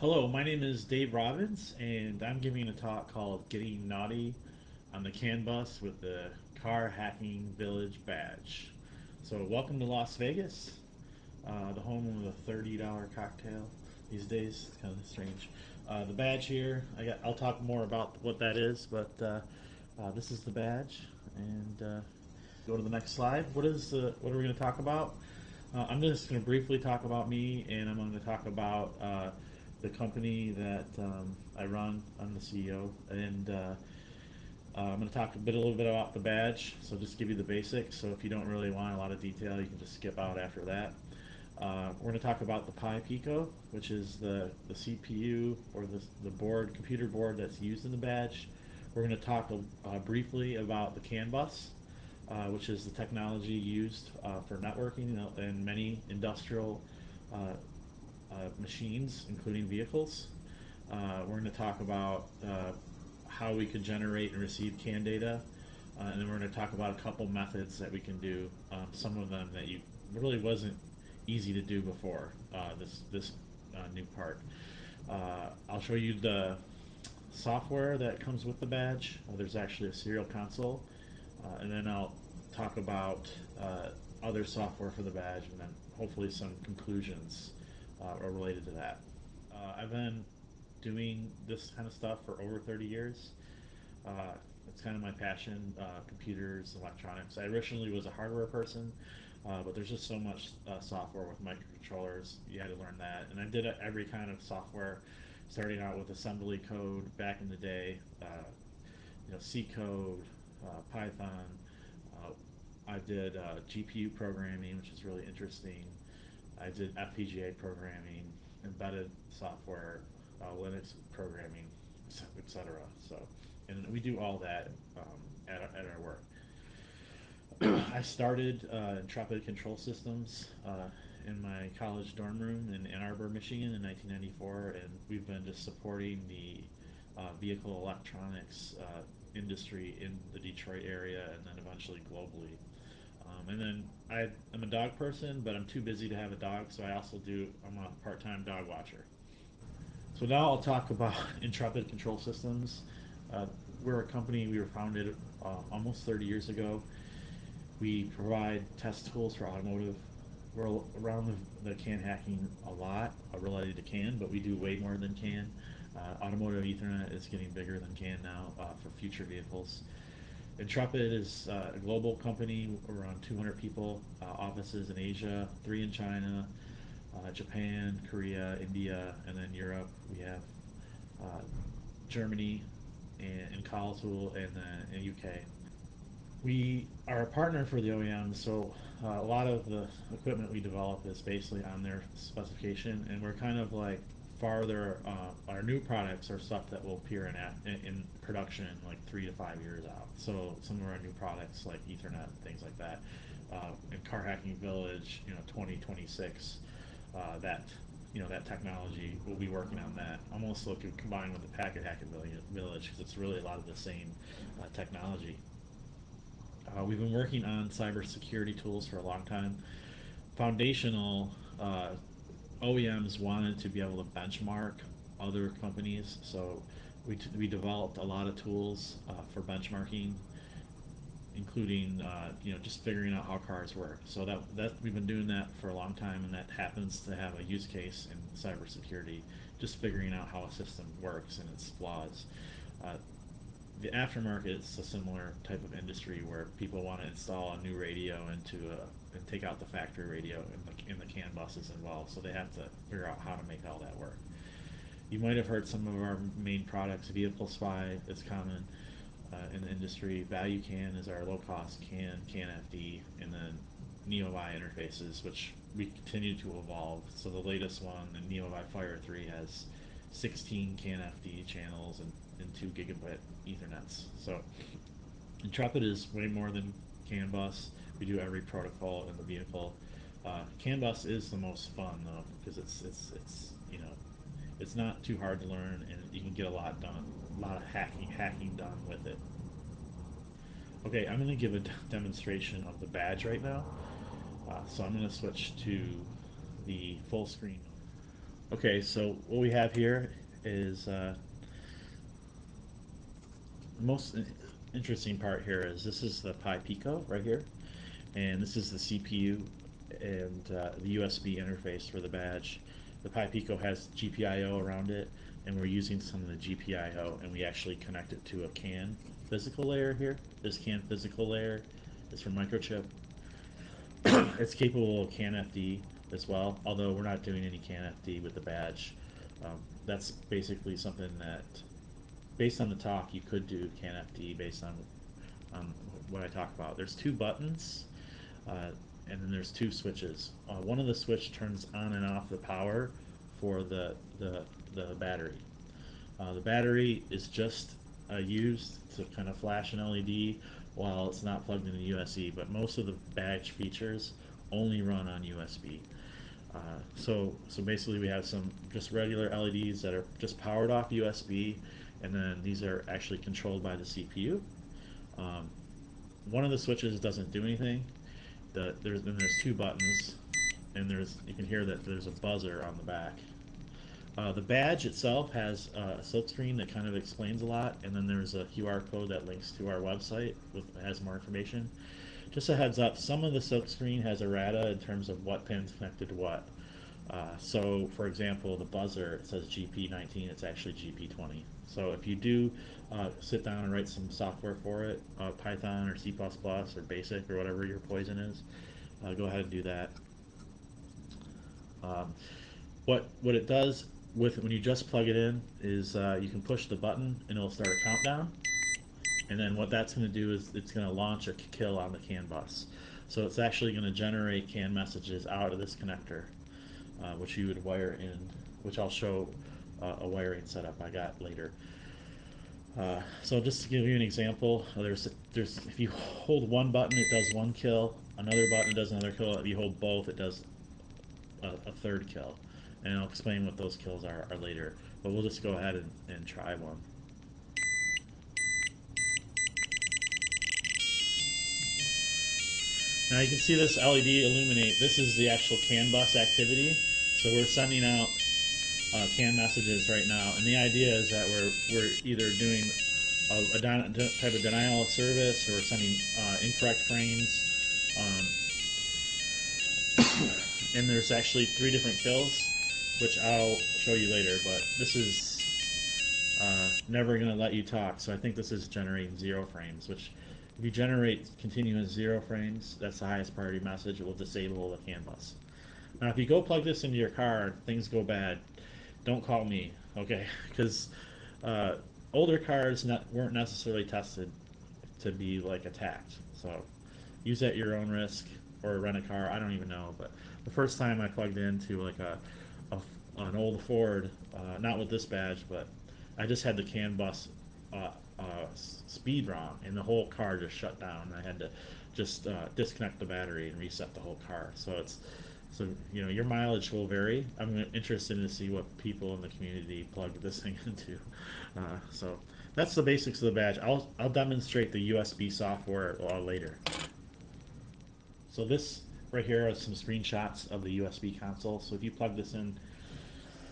Hello, my name is Dave Robbins, and I'm giving a talk called Getting Naughty on the CAN bus with the Car Hacking Village badge. So, welcome to Las Vegas, uh, the home of the $30 cocktail these days. It's kind of strange. Uh, the badge here, I got, I'll talk more about what that is, but uh, uh this is the badge. And uh, go to the next slide. What is the, what are we going to talk about? Uh, I'm just going to briefly talk about me, and I'm going to talk about the company that um, I run. I'm the CEO, and uh, uh, I'm going to talk a bit, a little bit about the badge. So just give you the basics. So if you don't really want a lot of detail, you can just skip out after that. Uh, we're going to talk about the Pi Pico, which is the, the CPU or the, the board, computer board that's used in the badge. We're going to talk uh, briefly about the CAN bus, uh, which is the technology used uh, for networking in many industrial machines, including vehicles. Uh, we're going to talk about uh, how we could generate and receive CAN data, and then we're going to talk about a couple methods that we can do. Um, some of them that you really wasn't easy to do before this this new part. I'll show you the software that comes with the badge. Uh, there's actually a serial console, uh, and then I'll talk about uh, other software for the badge, and then hopefully some conclusions uh, are related to that. Uh, I've been doing this kind of stuff for over 30 years. Uh, it's kind of my passion, uh, computers, electronics. I originally was a hardware person, uh, but there's just so much uh, software with microcontrollers. You had to learn that. And I did every kind of software, starting out with assembly code back in the day, you know, C code, Python. I did GPU programming, which is really interesting. I did FPGA programming, embedded software, uh, Linux programming, etc. So, and we do all that um, at, our, at our work. I started uh, Intrepid Control Systems uh, in my college dorm room in Ann Arbor, Michigan in 1994, and we've been just supporting the uh, vehicle electronics uh, industry in the Detroit area and then eventually globally. Um, and then I, I'm a dog person, but I'm too busy to have a dog, so I also do, I'm a part-time dog watcher. So now I'll talk about Intrepid Control Systems. Uh, we're a company, we were founded uh, almost 30 years ago. We provide test tools for automotive. We're around the, the CAN hacking a lot, uh, related to CAN, but we do way more than CAN. Uh, automotive Ethernet is getting bigger than CAN now uh, for future vehicles. Intrepid is uh, a global company, around 200 people, uh, offices in Asia, three in China, uh, Japan, Korea, India, and then Europe. We have uh, Germany and, and Karlsruhe and then in UK. We are a partner for the OEM, so uh, a lot of the equipment we develop is basically on their specification, and we're kind of like farther, uh, our new products are stuff that will appear in, in, in production like three to five years out. So some of our new products like Ethernet and things like that, uh, in Car Hacking Village, you know, 2026, uh, that you know that technology we'll be working on that. Almost looking combined with the packet hacking village because it's really a lot of the same uh, technology. Uh, we've been working on cybersecurity tools for a long time. Foundational uh, OEMs wanted to be able to benchmark other companies, so we, we developed a lot of tools uh, for benchmarking, including uh, you know just figuring out how cars work. So that that we've been doing that for a long time, and that happens to have a use case in cybersecurity, just figuring out how a system works and its flaws. Uh, the aftermarket is a similar type of industry where people want to install a new radio into a and take out the factory radio in the, in the CAN buses involved. So they have to figure out how to make all that work. You might have heard some of our main products. Vehicle Spy is common uh, in the industry. Value CAN is our low-cost CAN, CAN FD, and then NeoVi interfaces, which we continue to evolve. So the latest one, the NeoVi Fire 3, has 16 CAN FD channels and, and 2 gigabit Ethernets. So Intrepid is way more than CAN bus. We do every protocol in the vehicle. Uh, CAN bus is the most fun though because it's it's it's you know it's not too hard to learn and you can get a lot done, a lot of hacking hacking done with it. Okay, I'm going to give a demonstration of the badge right now. Uh, so I'm going to switch to the full screen. Okay, so what we have here is uh, most interesting part here is this is the Pi Pico right here, and this is the CPU and uh, the USB interface for the badge. The Pi Pico has GPIO around it, and we're using some of the GPIO, and we actually connect it to a CAN physical layer here. This CAN physical layer is from Microchip. it's capable of CAN FD as well, although we're not doing any CAN FD with the badge. Um, that's basically something that, based on the talk, you could do CAN FD based on um, what I talk about. There's two buttons, uh, and then there's two switches. Uh, one of the switch turns on and off the power for the the, the battery. Uh, the battery is just uh, used to kind of flash an LED while it's not plugged into USB, but most of the badge features only run on USB. Uh, so, so basically we have some just regular LEDs that are just powered off USB, and then these are actually controlled by the CPU. Um, one of the switches doesn't do anything. The, there's, then there's two buttons, and there's you can hear that there's a buzzer on the back. Uh, the badge itself has uh, a silkscreen that kind of explains a lot, and then there's a QR code that links to our website with has more information. Just a heads up, some of the silk screen has errata in terms of what pin's connected to what. Uh, so, for example, the buzzer says GP19, it's actually GP20. So if you do uh, sit down and write some software for it, uh, Python or C++ or BASIC or whatever your poison is, uh, go ahead and do that. Um, what what it does with when you just plug it in is uh, you can push the button and it'll start a countdown. And then what that's going to do is it's going to launch a kill on the CAN bus. So it's actually going to generate CAN messages out of this connector, uh, which you would wire in, which I'll show uh, a wiring setup I got later. Uh, so just to give you an example, there's there's if you hold one button, it does one kill. Another button does another kill. If you hold both, it does a, a third kill and I'll explain what those kills are, are later. But we'll just go ahead and, and try one. Now you can see this LED illuminate. This is the actual CAN bus activity. So we're sending out uh, CAN messages right now, and the idea is that we're we're either doing a, a type of denial of service or sending uh, incorrect frames. Um, and there's actually three different kills which I'll show you later, but this is uh, never going to let you talk, so I think this is generating zero frames, which if you generate continuous zero frames, that's the highest priority message, it will disable the CAN bus. Now if you go plug this into your car, things go bad, don't call me, okay? Because uh, older cars not, weren't necessarily tested to be like attacked, so use at your own risk or rent a car, I don't even know, but the first time I plugged into like a a, an old Ford, uh, not with this badge, but I just had the CAN bus uh, uh, speed wrong, and the whole car just shut down. I had to just uh, disconnect the battery and reset the whole car. So it's so you know your mileage will vary. I'm interested to see what people in the community plug this thing into. Uh, so that's the basics of the badge. I'll I'll demonstrate the USB software uh, later. So this right here are some screenshots of the USB console. So if you plug this in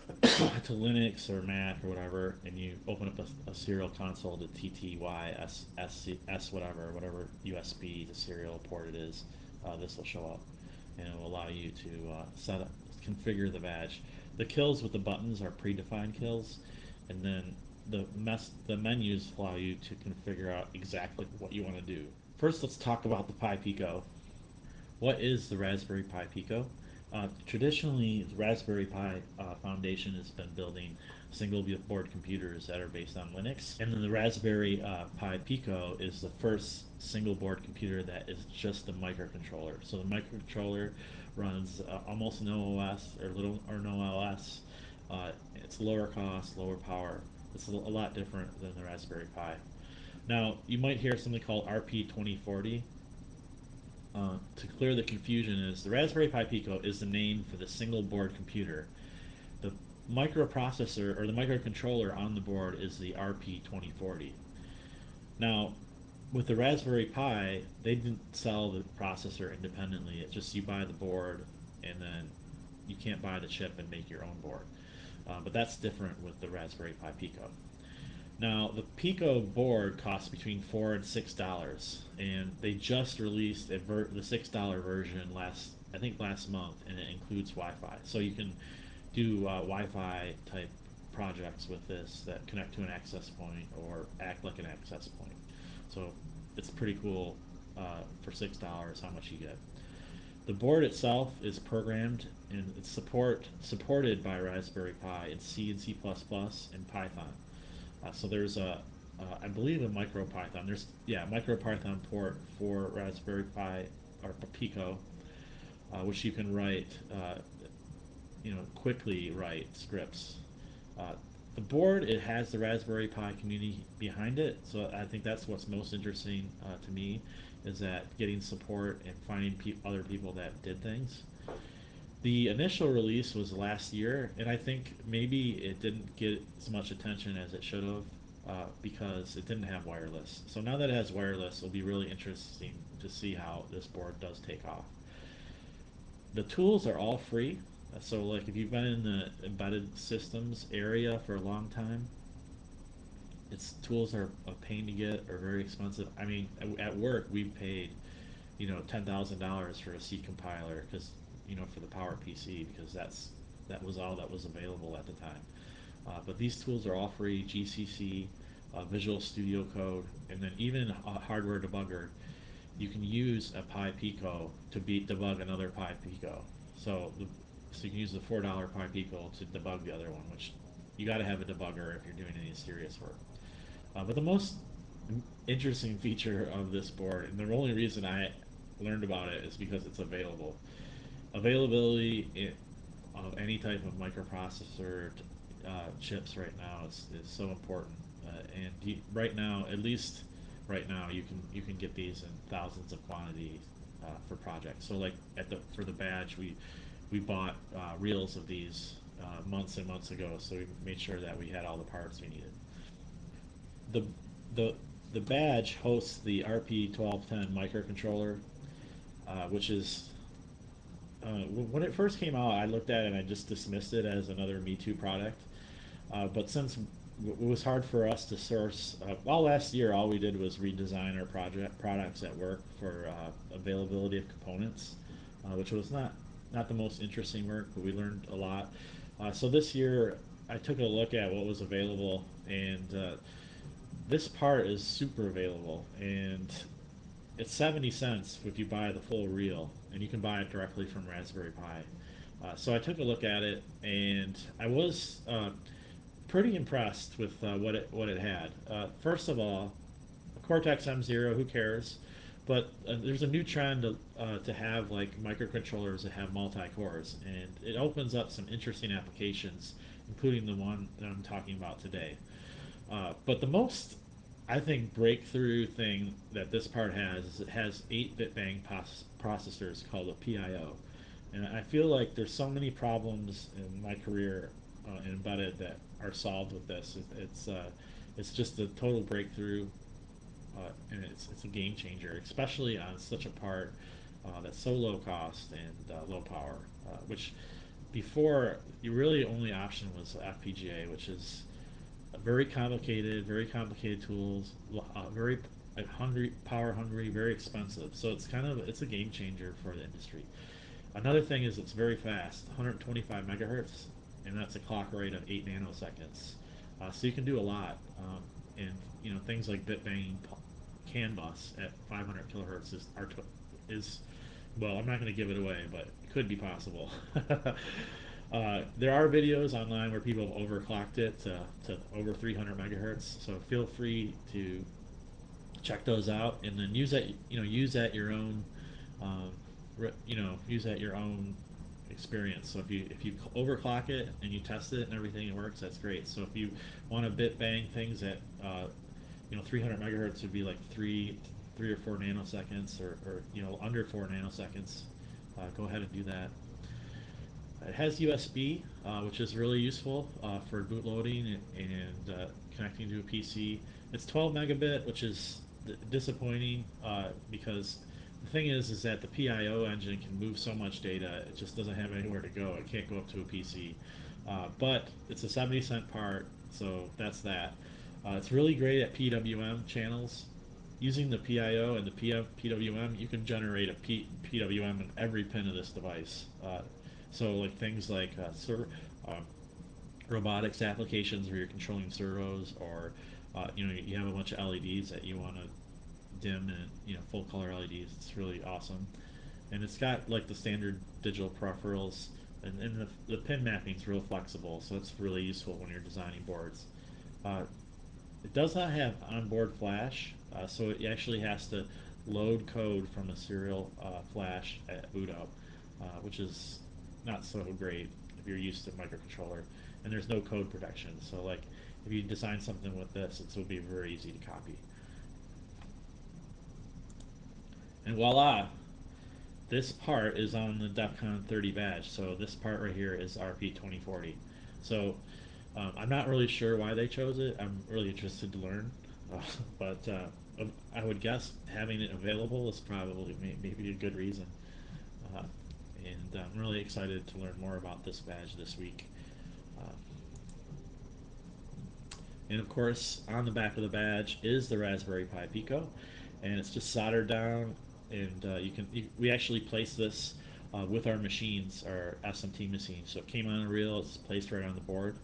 to Linux or Mac or whatever, and you open up a, a serial console to TTY, S, S, S whatever, whatever USB the serial port it is, uh, this will show up, and it will allow you to uh, set up, configure the badge. The kills with the buttons are predefined kills, and then the mess, the menus allow you to configure out exactly what you want to do. First, let's talk about the Pi Pico. What is the Raspberry Pi Pico? Uh, traditionally, the Raspberry Pi uh, Foundation has been building single board computers that are based on Linux. And then the Raspberry uh, Pi Pico is the first single board computer that is just a microcontroller. So the microcontroller runs uh, almost no OS or little or no OS. Uh, it's lower cost, lower power. It's a, a lot different than the Raspberry Pi. Now, you might hear something called RP2040. Uh, to clear the confusion is the Raspberry Pi Pico is the name for the single board computer. Microprocessor or the microcontroller on the board is the RP2040. Now, with the Raspberry Pi, they didn't sell the processor independently. It's just you buy the board and then you can't buy the chip and make your own board. uh, but that's different with the Raspberry Pi Pico. Now the Pico board costs between four and six dollars, and they just released the six dollar version last I think last month, and it includes Wi-Fi. So you can do uh, Wi-Fi type projects with this that connect to an access point or act like an access point. So it's pretty cool uh, for six dollars how much you get. The board itself is programmed and it's support supported by Raspberry Pi in C and C++ and Python. Uh, so there's a, uh, I believe a MicroPython. There's yeah MicroPython port for Raspberry Pi or Pico, uh, which you can write, uh, you know, quickly write scripts. Uh, the board it has the Raspberry Pi community behind it, so I think that's what's most interesting uh, to me, is that getting support and finding pe other people that did things. The initial release was last year, and I think maybe it didn't get as much attention as it should have uh, because it didn't have wireless. So now that it has wireless, it'll be really interesting to see how this board does take off. The tools are all free, so like if you've been in the embedded systems area for a long time, its tools are a pain to get or very expensive. I mean, at work we paid, you know, ten thousand dollars for a C compiler because you know, for the Power PC because that's that was all that was available at the time. Uh, but these tools are all free, GCC, uh, Visual Studio Code, and then even a hardware debugger. You can use a Pi Pico to beat debug another Pi Pico. So, the, so you can use the four dollar Pi Pico to debug the other one, which you got to have a debugger if you're doing any serious work. Uh, but the most interesting feature of this board, and the only reason I learned about it is because it's available availability of any type of microprocessor uh, chips right now is, is so important. Uh, and you, right now, at least right now, you can you can get these in thousands of quantities uh, for projects. So like at the for the badge, we we bought uh, reels of these uh, months and months ago. So we made sure that we had all the parts we needed. The the the badge hosts the RP1210 microcontroller, uh, which is uh, when it first came out, I looked at it and I just dismissed it as another Me Too product. Uh, but since it was hard for us to source, uh, well, last year all we did was redesign our project products at work for uh, availability of components, uh, which was not not the most interesting work, but we learned a lot. Uh, so this year, I took a look at what was available, and this part is super available, and it's 70 cents if you buy the full reel and you can buy it directly from Raspberry Pi. Uh, so I took a look at it, and I was uh, pretty impressed with uh, what it what it had. Uh, first of all, Cortex M0, who cares? But uh, there's a new trend to, uh, to have like microcontrollers that have multi cores, and it opens up some interesting applications, including the one that I'm talking about today. but the most I think breakthrough thing that this part has is it has 8-bit bang processors called a PIO. And I feel like there's so many problems in my career uh, in embedded that are solved with this. It, it's uh, it's just a total breakthrough, uh, and it's it's a game changer, especially on such a part uh, that's so low cost and uh, low power. Uh, which before, your really only option was FPGA, which is a very complicated, very complicated tools, uh, very hungry, power hungry, very expensive. So it's kind of it's a game changer for the industry. Another thing is it's very fast, 125 megahertz, and that's a clock rate of eight nanoseconds. Uh, so you can do a lot, um, and you know things like bit banging CAN bus at 500 kilohertz is is well, I'm not going to give it away, but it could be possible. Uh, there are videos online where people have overclocked it to, to over 300 megahertz, so feel free to check those out and then use that you know use that your own um, you know use that your own experience. So if you if you overclock it and you test it and everything it works, that's great. So if you want to bit bang things at uh, you know 300 megahertz would be like three three or four nanoseconds or, or you know under four nanoseconds, uh, go ahead and do that. It has USB, uh, which is really useful uh, for bootloading and, and uh, connecting to a PC. It's 12 megabit, which is disappointing uh, because the thing is, is that the PIO engine can move so much data, it just doesn't have anywhere to go. It can't go up to a PC. uh, but it's a 70 cent part, so that's that. Uh, it's really great at PWM channels. Using the PIO and the PM, PWM, you can generate a P, PWM in every pin of this device. Uh, so like things like uh, ser- um, robotics applications where you're controlling servos, or uh, you know you have a bunch of LEDs that you want to dim and you know full color LEDs. It's really awesome, and it's got like the standard digital peripherals, and, and the, the pin mapping is real flexible, so it's really useful when you're designing boards. Uh, it does not have onboard flash, uh, so it actually has to load code from a serial uh, flash at boot up, uh, which is not so great if you're used to microcontroller. And there's no code protection, so like if you design something with this, it will be very easy to copy. And voila, this part is on the DEF CON 30 badge. So this part right here is RP 2040. So um, I'm not really sure why they chose it. I'm really interested to learn, uh, but uh, I would guess having it available is probably maybe a good reason. Uh, and I'm really excited to learn more about this badge this week. Uh, and of course, on the back of the badge is the Raspberry Pi Pico, and it's just soldered down. And uh, you can we actually place this uh, with our machines, our SMT machines. So it came on a reel. It's placed right on the board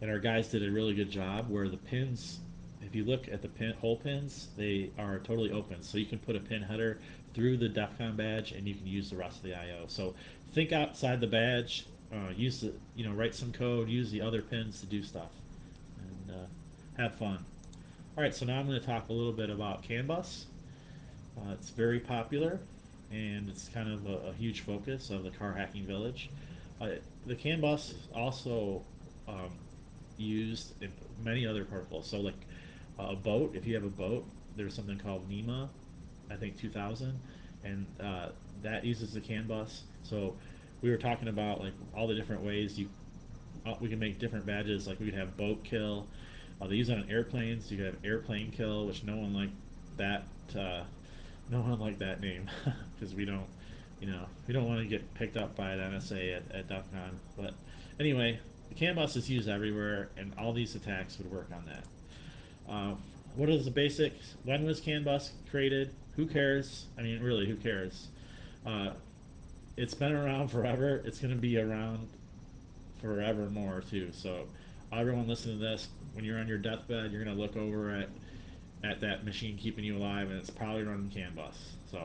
and our guys did a really good job where the pins if you look at the pin hole pins they are totally open. So you can put a pin header through the DEF CON badge and you can use the rest of the IO so think outside the badge uh, use the you know write some code use the other pins to do stuff and uh, have fun. All right so now I'm going to talk a little bit about CAN bus uh, it's very popular and it's kind of a, a huge focus of the car hacking village. Uh, the CAN bus also um, used in many other protocols. So like a boat, if you have a boat, there's something called NMEA, I think 2000, and uh, that uses the CAN bus. So we were talking about like all the different ways you uh, we can make different badges. Like we could have boat kill. Uh, they use it on airplanes. You could have airplane kill, which no one liked that. Uh, no one liked that name because we don't, you know, we don't want to get picked up by the NSA at, at DEF CON. But anyway, the CAN bus is used everywhere, and all these attacks would work on that. Uh, what is the basics? When was CAN bus created? Who cares? I mean, really, who cares? Uh, it's been around forever. It's going to be around forever more too. So, everyone listening to this, when you're on your deathbed, you're going to look over at at that machine keeping you alive, and it's probably running CAN bus. So,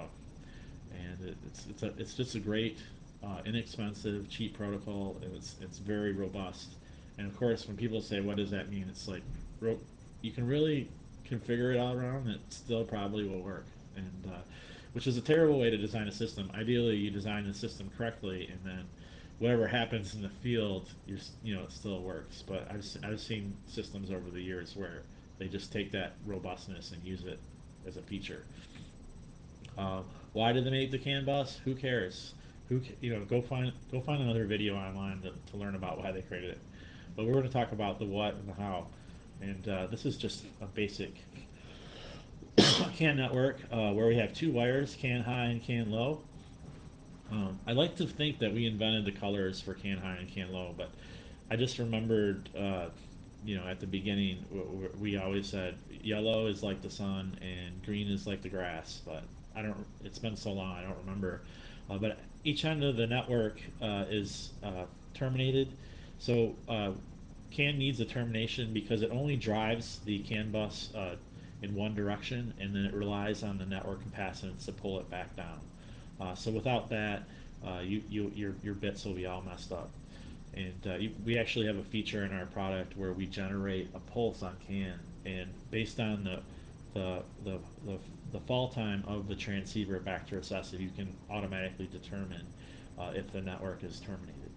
and it, it's it's a, it's just a great uh, inexpensive, cheap protocol. It's it's very robust. And of course, when people say, "What does that mean?" It's like you can really configure it all around. It still probably will work, and uh, which is a terrible way to design a system. Ideally, you design the system correctly, and then whatever happens in the field, you you know, it still works. But I've I've seen systems over the years where they just take that robustness and use it as a feature. Uh, why did they make the CAN bus? Who cares? Who you know go find go find another video online to, to learn about why they created it. But we're going to talk about the what and the how, and uh, this is just a basic CAN network uh, where we have two wires, CAN high and CAN low. Um, I like to think that we invented the colors for CAN high and CAN low, but I just remembered, uh, you know, at the beginning we always said yellow is like the sun and green is like the grass, but I don't. It's been so long, I don't remember. Uh, but each end of the network uh, is uh, terminated. So uh, CAN needs a termination because it only drives the CAN bus uh, in one direction, and then it relies on the network capacitance to pull it back down. Uh, so without that, you, you, your, your bits will be all messed up. And you, we actually have a feature in our product where we generate a pulse on CAN, and based on the the, the, the, the fall time of the transceiver back to recessive, you can automatically determine uh, if the network is terminated.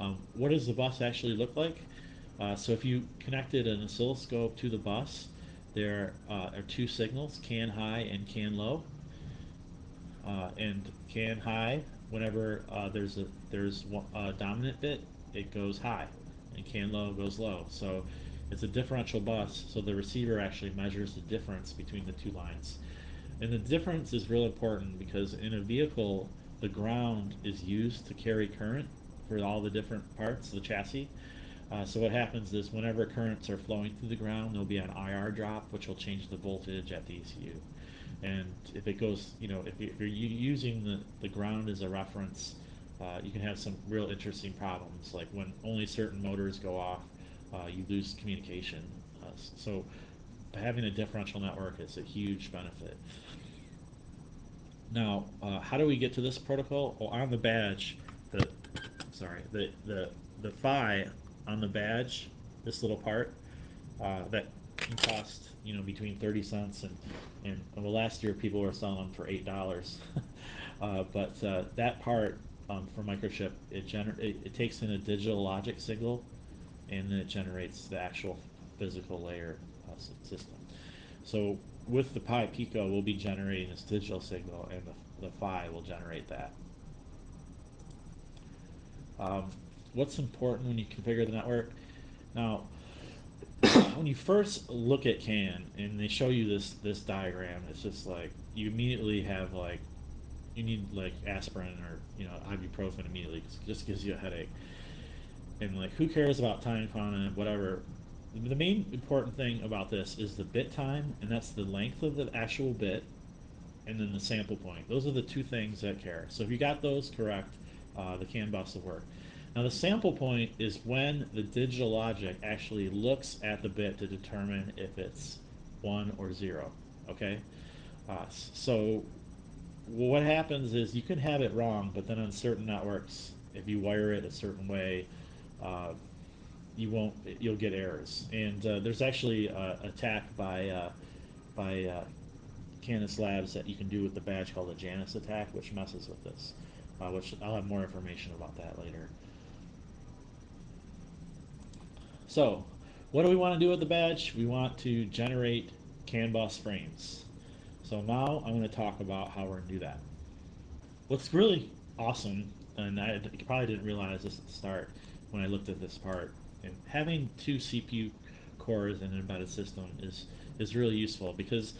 Um, what does the bus actually look like? Uh, so if you connected an oscilloscope to the bus, there uh, are two signals, CAN high and CAN low. Uh, and CAN high, whenever uh, there's a there's a dominant bit, it goes high, and CAN low goes low. So it's a differential bus, so the receiver actually measures the difference between the two lines. And the difference is real important because in a vehicle, the ground is used to carry current for all the different parts of the chassis. Uh, so what happens is whenever currents are flowing through the ground, there'll be an IR drop, which will change the voltage at the ECU. And if it goes, you know, if you're using the, the ground as a reference, uh, you can have some real interesting problems, like when only certain motors go off, uh, you lose communication. Uh, so having a differential network is a huge benefit. Now, uh, how do we get to this protocol? Well, on the badge, the sorry, the the the PHY on the badge, this little part, uh, that can cost you know between 30 cents and and well last year people were selling them for eight dollars uh, but uh, that part um, for microchip it, gener- it, it takes in a digital logic signal and then it generates the actual physical layer system. So with the pi pico we'll be generating this digital signal and the, the PHY will generate that. Um, what's important when you configure the network? Now when you first look at CAN and they show you this this diagram, it's just like you immediately have like you need like aspirin or you know ibuprofen immediately because it just gives you a headache. And like who cares about time quantum whatever. The main important thing about this is the bit time, and that's the length of the actual bit, and then the sample point. Those are the two things that care. So if you got those correct, uh, the CAN bus will work. Now the sample point is when the digital logic actually looks at the bit to determine if it's 1 or 0, okay? Uh, so what happens is you can have it wrong, but then on certain networks, if you wire it a certain way, uh, you won't, you'll get errors. And uh, there's actually a attack by, uh, by uh, Canis Labs that you can do with the badge called the Janus attack, which messes with this, uh, which I'll have more information about that later. So, what do we want to do with the badge? We want to generate CAN frames. So now I'm going to talk about how we're going to do that. What's really awesome, and I probably didn't realize this at the start when I looked at this part, and having two CPU cores in an embedded system is is really useful because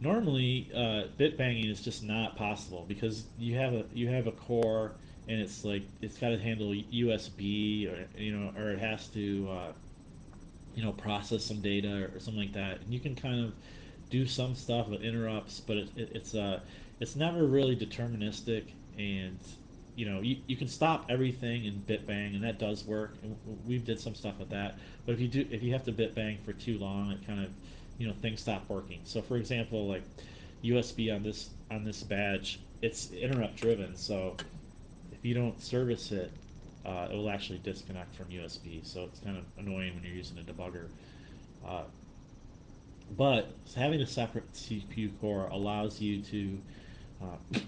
normally uh, bit banging is just not possible because you have a you have a core and it's like it's got to handle USB or you know or it has to uh, you know process some data or something like that. And you can kind of do some stuff with interrupts but it, it, it's uh it's never really deterministic and you know you, you can stop everything in bit bang and that does work and we did some stuff with that but if you do if you have to bit bang for too long it kind of you know things stop working so for example like USB on this on this badge it's interrupt driven so if you don't service it, uh, it will actually disconnect from USB. So it's kind of annoying when you're using a debugger. Uh, but having a separate CPU core allows you to uh,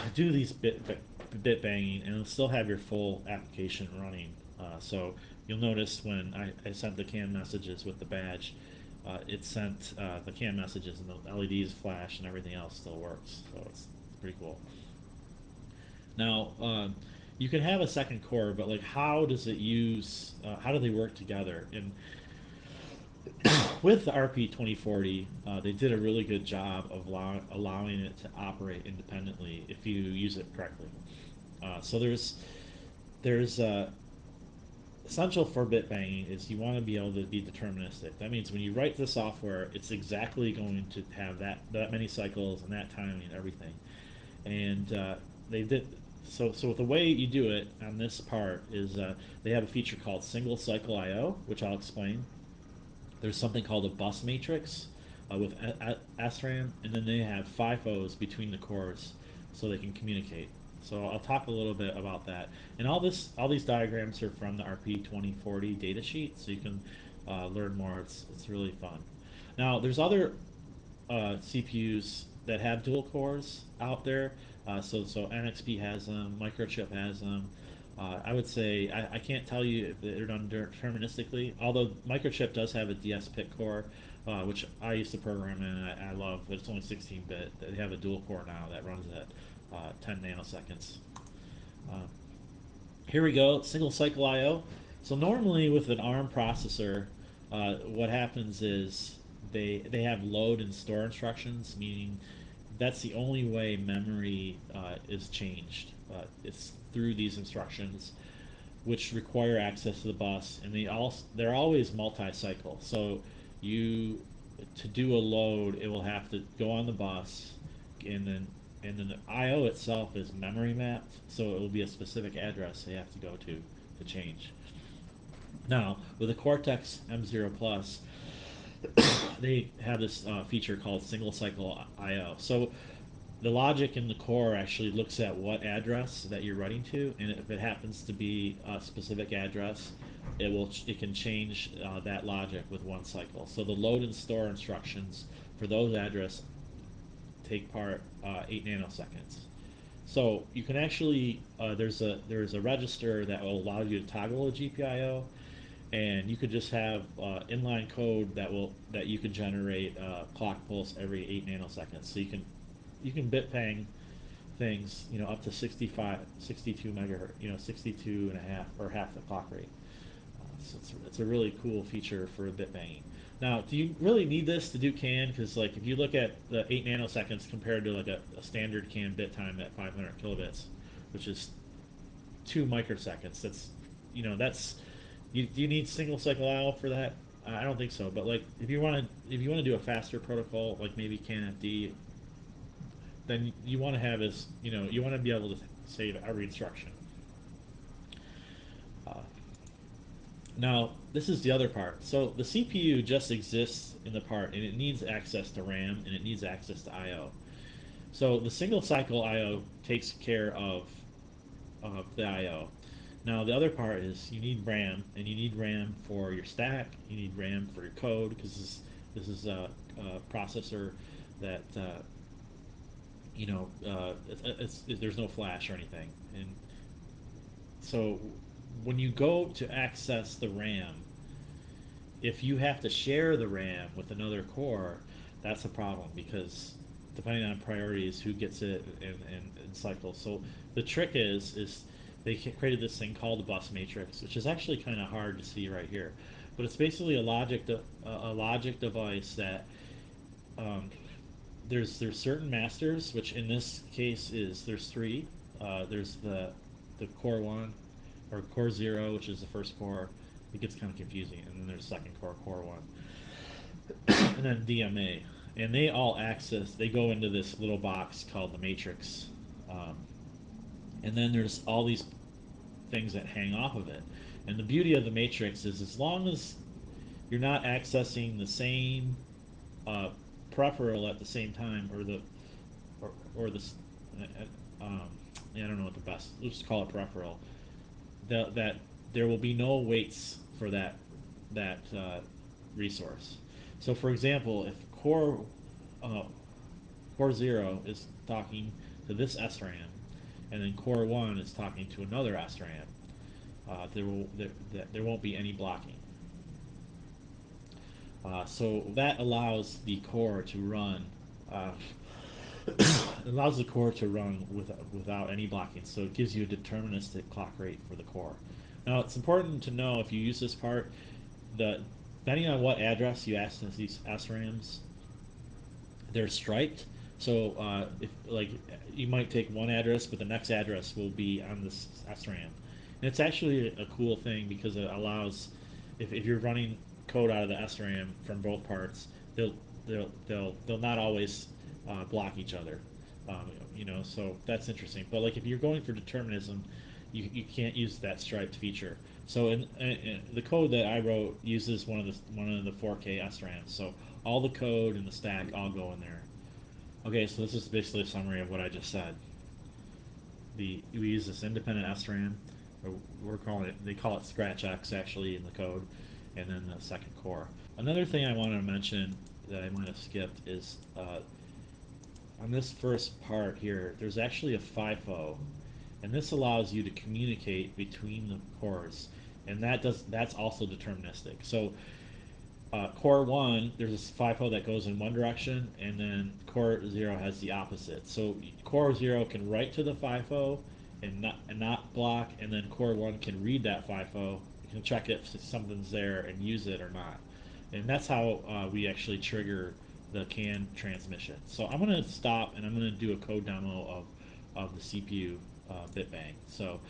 do these bit, bit banging and still have your full application running. Uh, so you'll notice when I, I, sent the CAN messages with the badge, uh, it sent uh, the CAN messages and the LEDs flash and everything else still works. So it's pretty cool. Now, um, you can have a second core, but like, how does it use? Uh, how do they work together? And with the RP 2040, uh, they did a really good job of allow, allowing it to operate independently if you use it correctly. Uh, so there's there's uh, essential for bit banging is you want to be able to be deterministic. That means when you write the software, it's exactly going to have that that many cycles and that timing and everything. And uh, they did so so the way you do it on this part is uh, they have a feature called single cycle I/O, which I'll explain. There's something called a bus matrix uh, with SRAM, and then they have FIFOs between the cores so they can communicate. So I'll talk a little bit about that. And all this, all these diagrams are from the RP 2040 datasheet, so you can uh, learn more. It's it's really fun. Now there's other uh, CPUs that have dual cores out there. Uh, so so NXP has them, Microchip has them. Uh, I would say I, I, can't tell you if they're done deterministically. Although Microchip does have a dsPIC core, uh, which I used to program in, I, I, love, but it's only 16-bit. They have a dual core now that runs at uh, 10 nanoseconds. Uh, here we go, single cycle I/O. So normally with an ARM processor, uh, what happens is they they have load and store instructions, meaning that's the only way memory uh, is changed. Uh, it's through these instructions, which require access to the bus, and they all they're always multi-cycle. So you to do a load, it will have to go on the bus, and then and then the I/O itself is memory mapped, so it will be a specific address they have to go to to change. Now with the Cortex M0 Plus, they have this uh, feature called single cycle I/O. So the logic in the core actually looks at what address that you're writing to, and if it happens to be a specific address, it will it can change uh, that logic with one cycle. So the load and store instructions for those address take part uh, eight nanoseconds. So you can actually uh, there's a there's a register that will allow you to toggle a GPIO, and you could just have uh, inline code that will that you can generate uh, clock pulse every eight nanoseconds. So you can you can bit bang things you know up to 65 62 megahertz you know 62 and a half or half the clock rate. Uh, so it's, it's a really cool feature for bit banging. Now, do you really need this to do CAN? Because like if you look at the eight nanoseconds compared to like a, a standard CAN bit time at 500 kilobits, which is two microseconds, that's you know that's you, do you need single cycle IO for that? I don't think so. But like if you want to if you want to do a faster protocol like maybe CANFD, then you want to have is you know you want to be able to save every instruction. Uh, now, this is the other part. So the CPU just exists in the part, and it needs access to RAM, and it needs access to I/O. So the single cycle I/O takes care of of the I/O. Now the other part is you need RAM, and you need RAM for your stack. You need RAM for your code because this, this is a, a processor that uh, you know uh, it's, it's, there's no flash or anything, and so when you go to access the RAM, if you have to share the RAM with another core, that's a problem because depending on priorities, who gets it and, and, and cycles. So the trick is is they created this thing called the bus matrix, which is actually kind of hard to see right here, but it's basically a logic de- a logic device that um, there's there's certain masters, which in this case is there's three. Uh, there's the the core one, or core zero, which is the first core. It gets kind of confusing, and then there's second core, core one, and then DMA, and they all access. They go into this little box called the matrix, um, and then there's all these things that hang off of it. And the beauty of the matrix is, as long as you're not accessing the same uh, peripheral at the same time, or the or, or the uh, um, I don't know what the best. Let's just call it peripheral that, that there will be no waits for that that uh, resource. So, for example, if core uh, core zero is talking to this SRAM, and then core one is talking to another SRAM, uh, there will there, there won't be any blocking. Uh, so that allows the core to run uh, allows the core to run with, without any blocking, so it gives you a deterministic clock rate for the core. Now, it's important to know if you use this part, depending on what address you access these SRAMs, they're striped. So, uh, if like you might take one address, but the next address will be on this SRAM. And it's actually a cool thing because it allows, if, if you're running code out of the SRAM from both parts, they'll they'll they'll they'll not always uh, block each other. Um, you know, so that's interesting. But like if you're going for determinism, you, you can't use that striped feature. So in, in, in, the code that I wrote uses one of the one of the 4K SRAMs. So all the code and the stack all go in there. Okay, so this is basically a summary of what I just said. The we use this independent SRAM, we're calling it they call it Scratch X actually in the code, and then the second core. Another thing I wanted to mention that I might have skipped is uh, on this first part here, there's actually a FIFO, and this allows you to communicate between the cores, and that does that's also deterministic. So uh, core one, there's a FIFO that goes in one direction, and then core zero has the opposite. So core zero can write to the FIFO and not and not block, and then core one can read that FIFO, can check if something's there and use it or not. And that's how uh, we actually trigger the CAN transmission. So I'm going to stop and I'm going to do a code demo of, of the CPU uh, bitbang. So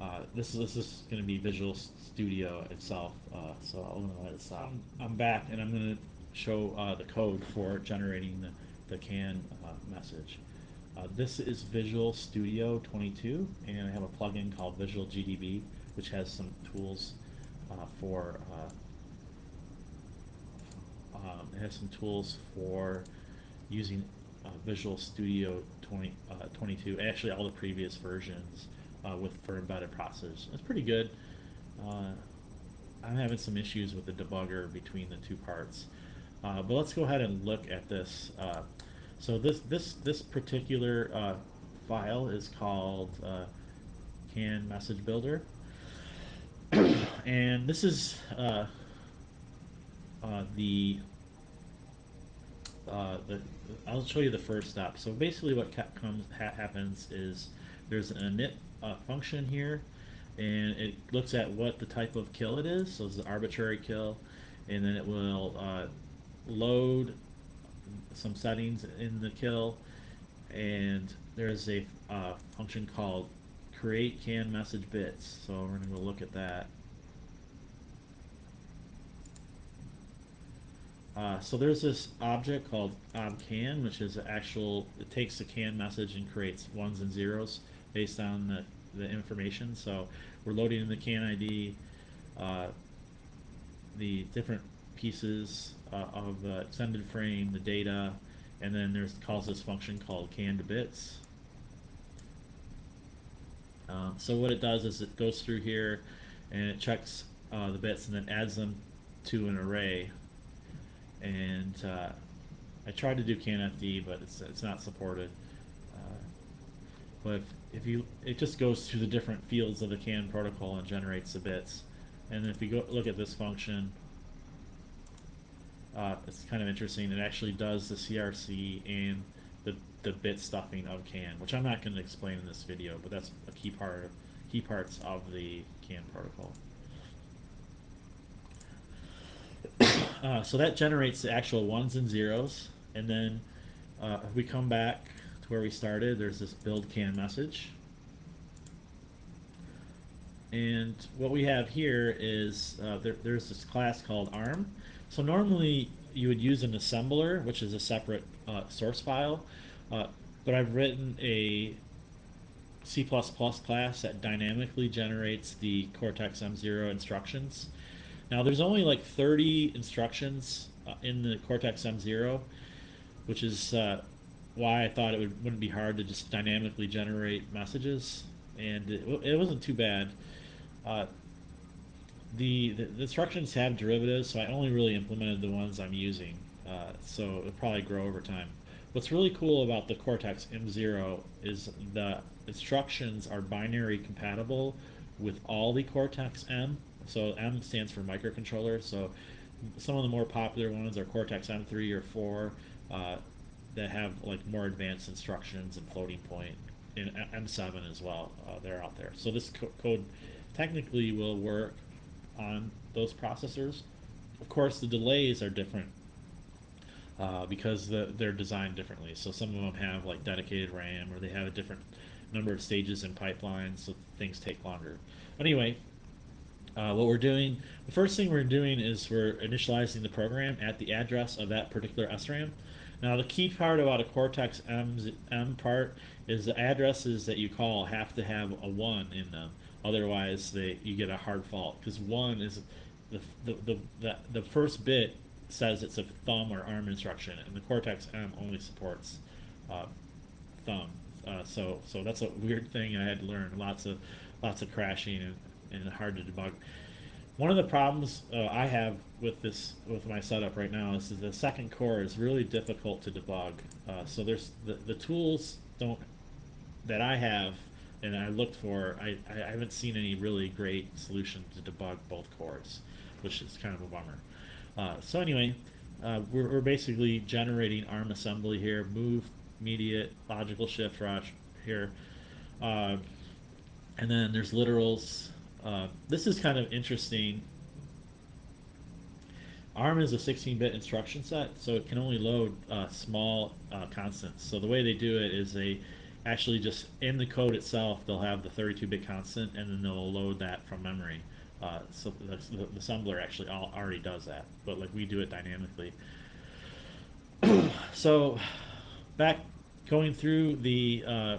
uh, this is this is going to be Visual Studio itself. Uh, so I'm going to let it stop. I'm back and I'm going to show uh, the code for generating the, the CAN uh, message. Uh, this is Visual Studio 22 and I have a plugin called Visual GDB which has some tools for um, it has some tools for using uh, Visual Studio 20, uh, 22, actually all the previous versions uh, with for embedded processors. It's pretty good. Uh, I'm having some issues with the debugger between the two parts. Uh, but let's go ahead and look at this. Uh, so this this this particular file is called CAN Message Builder, and this is the uh, the, I'll show you the first step. So basically what comes ha happens is there's an init uh, function here and it looks at what the type of kill it is. So it's an arbitrary kill and then it will uh, load some settings in the kill and there's a uh, function called create can message bits. So we're going to look at that. Uh, so there's this object called obcan, which is actual, it takes the can message and creates ones and zeros based on the, the information. So we're loading in the can ID, uh, the different pieces uh, of the extended frame, the data, and then there's calls this function called can to bits. Um, so what it does is it goes through here and it checks uh, the bits and then adds them to an array and uh, I tried to do CANFD, but it's it's not supported. Uh, but if, if you, it just goes through the different fields of the CAN protocol and generates the bits. And if you go look at this function, uh, it's kind of interesting. It actually does the CRC and the the bit stuffing of CAN, which I'm not going to explain in this video, but that's a key part key parts of the CAN protocol. Uh, so that generates the actual ones and zeros, and then uh, if we come back to where we started, there's this build can message. And what we have here is uh, there, there's this class called ARM. So normally you would use an assembler, which is a separate uh, source file, uh, but I've written a C++ class that dynamically generates the Cortex M0 instructions now there's only like 30 instructions uh, in the Cortex M0, which is uh, why I thought it would, wouldn't be hard to just dynamically generate messages, and it, it wasn't too bad. Uh, the, the, the, instructions have derivatives, so I only really implemented the ones I'm using, uh, so it'll probably grow over time. What's really cool about the Cortex M0 is the instructions are binary compatible with all the Cortex M so M stands for microcontroller. So some of the more popular ones are Cortex M3 or 4 uh, that have like more advanced instructions and floating point, and M7 as well. Uh, they're out there. So this co code technically will work on those processors. Of course, the delays are different uh, because the, they're designed differently. So some of them have like dedicated RAM, or they have a different number of stages in pipelines, so things take longer. But anyway, uh, what we're doing, the first thing we're doing is we're initializing the program at the address of that particular SRAM. Now the key part about a Cortex M, M part is the addresses that you call have to have a 1 in them. Otherwise, they, you get a hard fault because 1 is the, the, the, the, the first bit says it's a thumb or arm instruction, and the Cortex M only supports uh, thumb. Uh, so so that's a weird thing I had to learn. Lots of lots of crashing and, and hard to debug. One of the problems uh, I have with this with my setup right now is the second core is really difficult to debug. Uh, so there's the, the tools don't that I have and I looked for. I, I haven't seen any really great solution to debug both cores, which is kind of a bummer. Uh, so anyway, uh, we're, we're basically generating ARM assembly here, move, immediate, logical shift rush here. Uh, and then there's literals uh, this is kind of interesting. ARM is a 16-bit instruction set, so it can only load uh, small uh, constants. So the way they do it is they actually just in the code itself they'll have the 32-bit constant and then they'll load that from memory. Uh, so the, the, the, assembler actually all, already does that, but like we do it dynamically. so back going through the uh,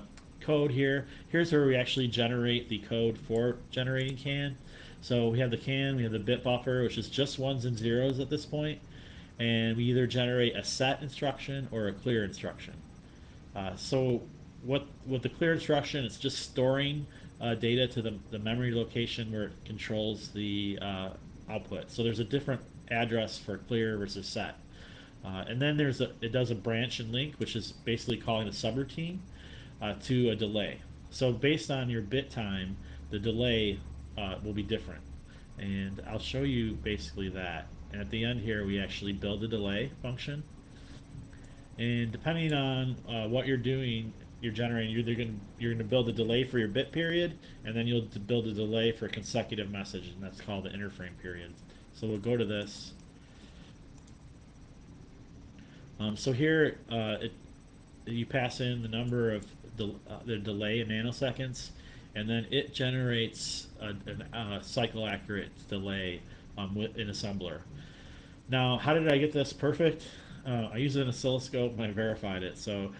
code here, here's where we actually generate the code for generating CAN. So we have the CAN, we have the bit buffer, which is just ones and zeros at this point, and we either generate a set instruction or a clear instruction. Uh, so what with the clear instruction, it's just storing uh, data to the, the memory location where it controls the uh, output. So there's a different address for clear versus set. Uh, and then there's a, it does a branch and link, which is basically calling a subroutine uh, to a delay. So based on your bit time, the delay uh, will be different. And I'll show you basically that. And at the end here, we actually build a delay function. And depending on uh, what you're doing, you're generating, you're going you're going to build a delay for your bit period, and then you'll build a delay for a consecutive message, and that's called the interframe period. So we'll go to this. Um, so here, uh, it, you pass in the number of the, uh, the delay in nanoseconds, and then it generates a, a, a cycle accurate delay um, with an assembler. Now, how did I get this perfect? Uh, I used an oscilloscope and I verified it. So,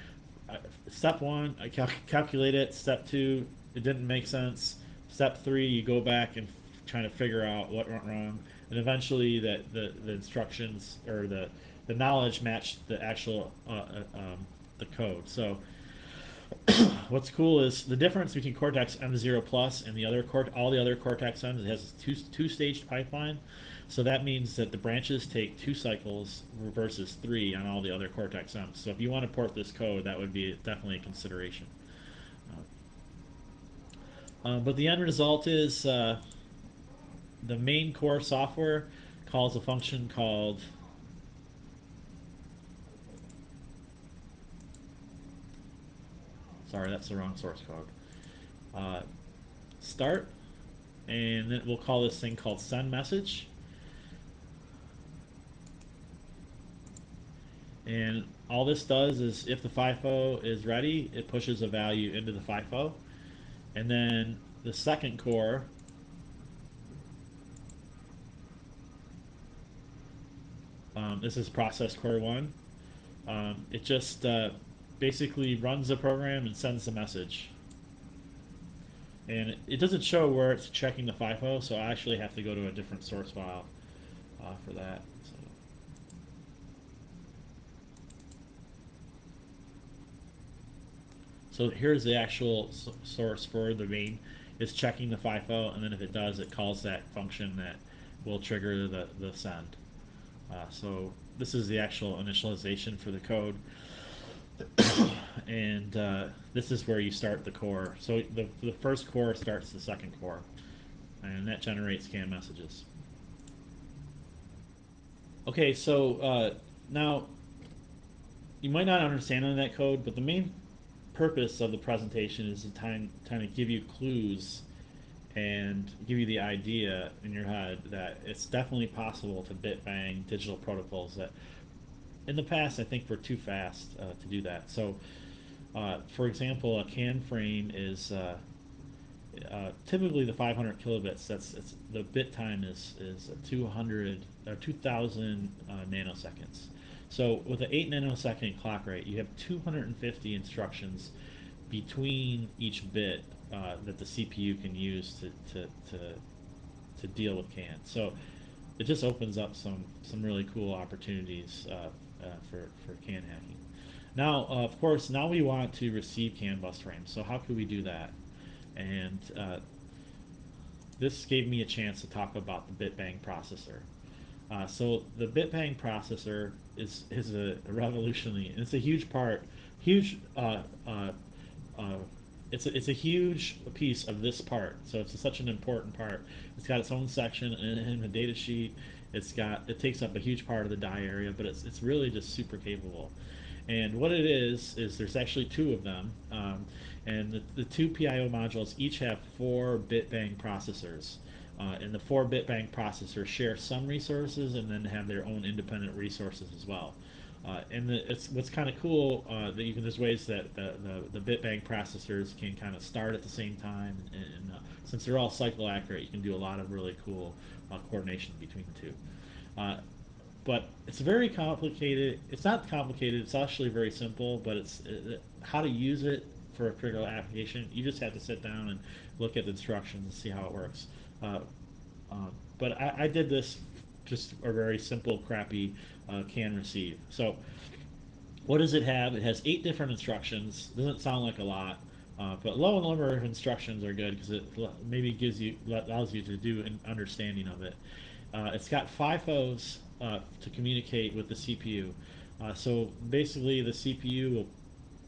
uh, step one, I cal calculate it. Step two, it didn't make sense. Step three, you go back and trying to figure out what went wrong, and eventually that the, the instructions or the the knowledge matched the actual uh, uh um, the code. So what's cool is the difference between Cortex M0 Plus and the other all the other Cortex M's. It has a two two staged pipeline, so that means that the branches take two cycles versus three on all the other Cortex M's. So if you want to port this code, that would be definitely a consideration. Uh, but the end result is uh, the main core software calls a function called Sorry, that's the wrong source code. Uh, start, and then we'll call this thing called send message. And all this does is if the FIFO is ready, it pushes a value into the FIFO. And then the second core um, this is process core one. Um, it just uh, basically runs the program and sends the message. And it, doesn't show where it's checking the FIFO, so I actually have to go to a different source file uh, for that. So. so here's the actual source for the main. It's checking the FIFO, and then if it does, it calls that function that will trigger the, the send. Uh, so this is the actual initialization for the code. and uh, this is where you start the core. So the, the first core starts the second core, and that generates CAN messages. Okay, so uh, now you might not understand any of that code, but the main purpose of the presentation is to kind of give you clues and give you the idea in your head that it's definitely possible to bit bang digital protocols that in the past, I think we're too fast uh, to do that. So, uh, for example, a CAN frame is uh, uh typically the 500 kilobits. That's the bit time is is 200 or 2,000 uh, nanoseconds. So with an 8 nanosecond clock rate, you have 250 instructions between each bit that the CPU can use to, to, to, to deal with CAN. So it just opens up some, some really cool opportunities uh, for, for CAN hacking. Now, uh, of course, now we want to receive CAN bus frames. So how can we do that? And uh, this gave me a chance to talk about the BitBang processor. Uh, so the BitBang processor is is a, revolutionary, it's a huge part, huge. Uh, uh, uh, it's a, it's a huge piece of this part. So it's a, such an important part. It's got its own section in, in the data sheet. It's got it takes up a huge part of the die area, but it's it's really just super capable. And what it is is there's actually two of them, um, and the, the two PIO modules each have four bit bang processors. Uh, and the four bit bang processors share some resources and then have their own independent resources as well. Uh, and the, it's what's kind of cool uh, that you can there's ways that the, the, the processors can kind of start at the same time and, and uh, since they're all cycle accurate you can do a lot of really cool uh, coordination between the two uh, but it's very complicated it's not complicated it's actually very simple but it's uh, how to use it for a particular application you just have to sit down and look at the instructions and see how it works but I, I did this just a very simple, crappy uh, can receive. So what does it have? It has eight different instructions. Doesn't sound like a lot, uh, but low number of instructions are good because it maybe gives you allows you to do an understanding of it. Uh, it's got FIFOs uh, to communicate with the CPU. Uh, so basically, the CPU will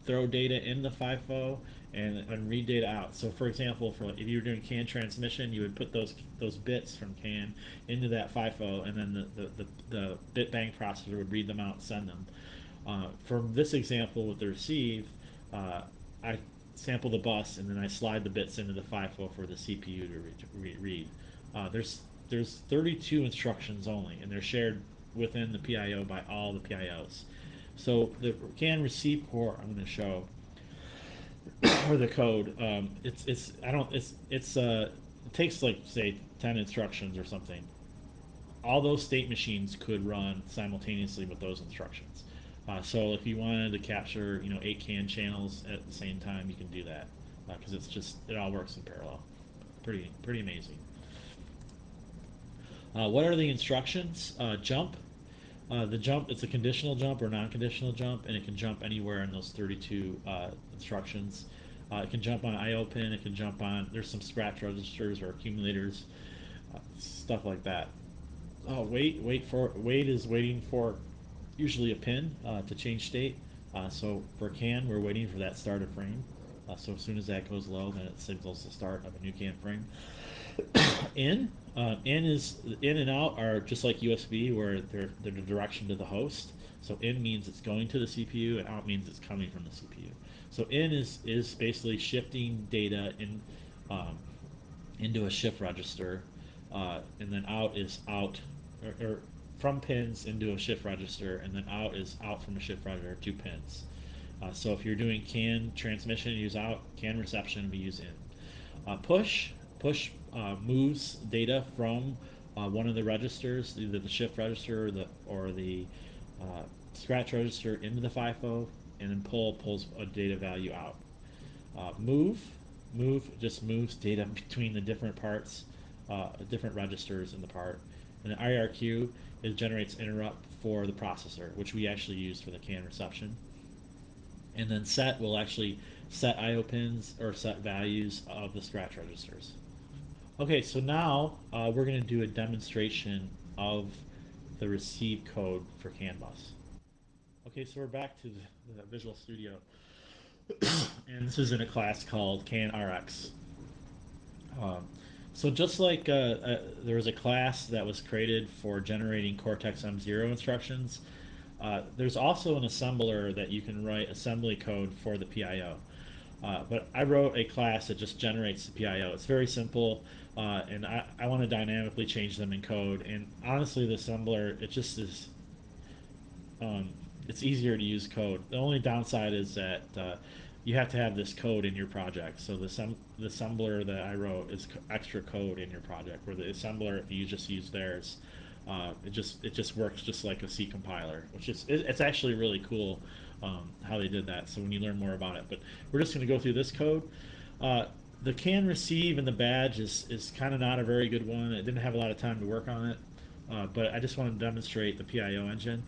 throw data in the FIFO and, and read data out. So for example, for if you were doing CAN transmission, you would put those those bits from CAN into that FIFO, and then the, the, the, the bit bang processor would read them out and send them. Uh, from this example with the receive, uh, I sample the bus and then I slide the bits into the FIFO for the CPU to, re re read. Uh, there's there's 32 instructions only, and they're shared within the PIO by all the PIOs. So the CAN receive port I'm going to show or the code. Um, it's it's I don't it's it's uh it takes like say ten instructions or something. All those state machines could run simultaneously with those instructions. Uh, so if you wanted to capture you know eight CAN channels at the same time, you can do that because uh, it's just it all works in parallel. Pretty pretty amazing. Uh, what are the instructions? Uh, jump. Uh, the jump, it's a conditional jump or non-conditional jump, and it can jump anywhere in those 32 uh, instructions. It can jump on IO pin, it can jump on, there's some scratch registers or accumulators, stuff like that. Oh, wait, wait for, wait is waiting for usually a pin uh, to change state. so for CAN, we're waiting for that start of frame. so as soon as that goes low, then it signals the start of a new CAN frame. in uh, in is in and out are just like USB, where they're they're the direction to the host. So in means it's going to the CPU, and out means it's coming from the CPU. So in is is basically shifting data in um, into a shift register, uh, and then out is out or, or, from pins into a shift register, and then out is out from a shift register to pins. Uh, so if you're doing CAN transmission, use out. CAN reception, we use in. Uh, push push uh, moves data from uh, one of the registers, either the shift register or the or the uh, scratch register into the FIFO, and then pull pulls a data value out. Uh, move move just moves data between the different parts, different registers in the part. And the IRQ it generates interrupt for the processor, which we actually use for the CAN reception. And then set will actually set IO pins or set values of the scratch registers. Okay, so now uh, we're going to do a demonstration of the receive code for CAN bus. Okay, so we're back to the, the Visual Studio. and this is in a class called CAN RX. Um, so just like uh, uh, there was a class that was created for generating Cortex M0 instructions, uh, there's also an assembler that you can write assembly code for the PIO. Uh, but I wrote a class that just generates the PIO. It's very simple, uh, and I, I want to dynamically change them in code. And honestly, the assembler, it just is, um, it's easier to use code. The only downside is that uh, you have to have this code in your project. So the, sem- the assembler that I wrote is extra code in your project, where the assembler, if you just use theirs, uh, it just it just works just like a C compiler, which is it, it's actually really cool um, how they did that. So when you learn more about it, but we're just going to go through this code. Uh, the can receive and the badge is, is kind of not a very good one. I didn't have a lot of time to work on it, uh, but I just want to demonstrate the PIO engine.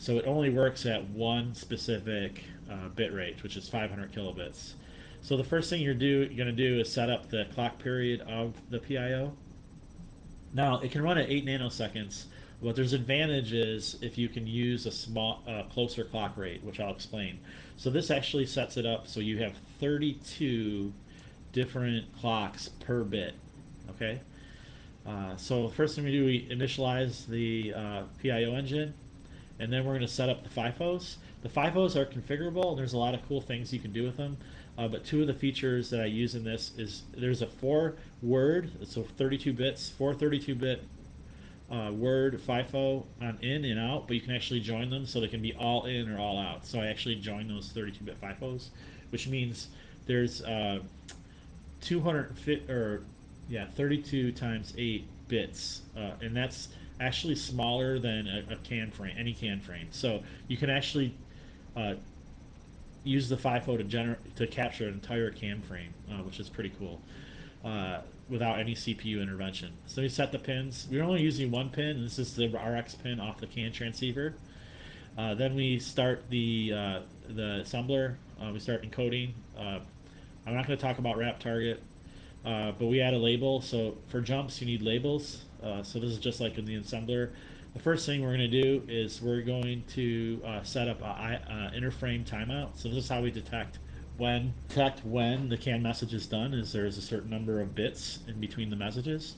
So it only works at one specific uh, bit rate, which is 500 kilobits. So the first thing you're, do, you're going to do is set up the clock period of the PIO. Now, it can run at 8 nanoseconds, but there's advantages if you can use a small, uh, closer clock rate, which I'll explain. So this actually sets it up so you have 32 different clocks per bit. Okay. Uh, so first thing we do, we initialize the uh, PIO engine, and then we're going to set up the FIFOs. The FIFOs are configurable, and there's a lot of cool things you can do with them. Uh, but two of the features that I use in this is there's a four word, so 32 bits, four 32 bit uh, word FIFO on in and out, but you can actually join them so they can be all in or all out. So I actually join those 32 bit FIFOs, which means there's uh, 250 or yeah 32 times 8 bits, uh, and that's actually smaller than a, a, can frame, any can frame. So you can actually uh, use the FIFO to generate to capture an entire CAN frame, uh, which is pretty cool, uh, without any CPU intervention. So we set the pins. We're only using one pin, this is the RX pin off the CAN transceiver. Uh, then we start the uh, the assembler. Uh, we start encoding. Uh, I'm not going to talk about wrap target, but we add a label. So for jumps, you need labels. So this is just like in the assembler the first thing we're going to do is we're going to uh, set up an uh, interframe timeout. So this is how we detect when detect when the CAN message is done. Is there is a certain number of bits in between the messages.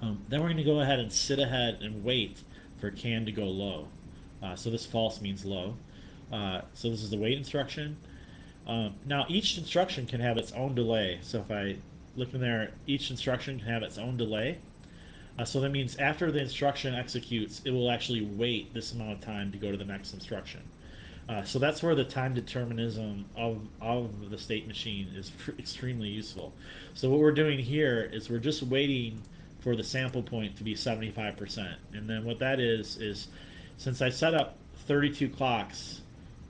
Um, then we're going to go ahead and sit ahead and wait for CAN to go low. Uh, so this false means low. Uh, so this is the wait instruction. Um, now each instruction can have its own delay. So if I look in there, each instruction can have its own delay. Uh, so that means after the instruction executes, it will actually wait this amount of time to go to the next instruction. Uh, so that's where the time determinism of, of the state machine is extremely useful. So what we're doing here is we're just waiting for the sample point to be 75%. And then what that is, is since I set up 32 clocks,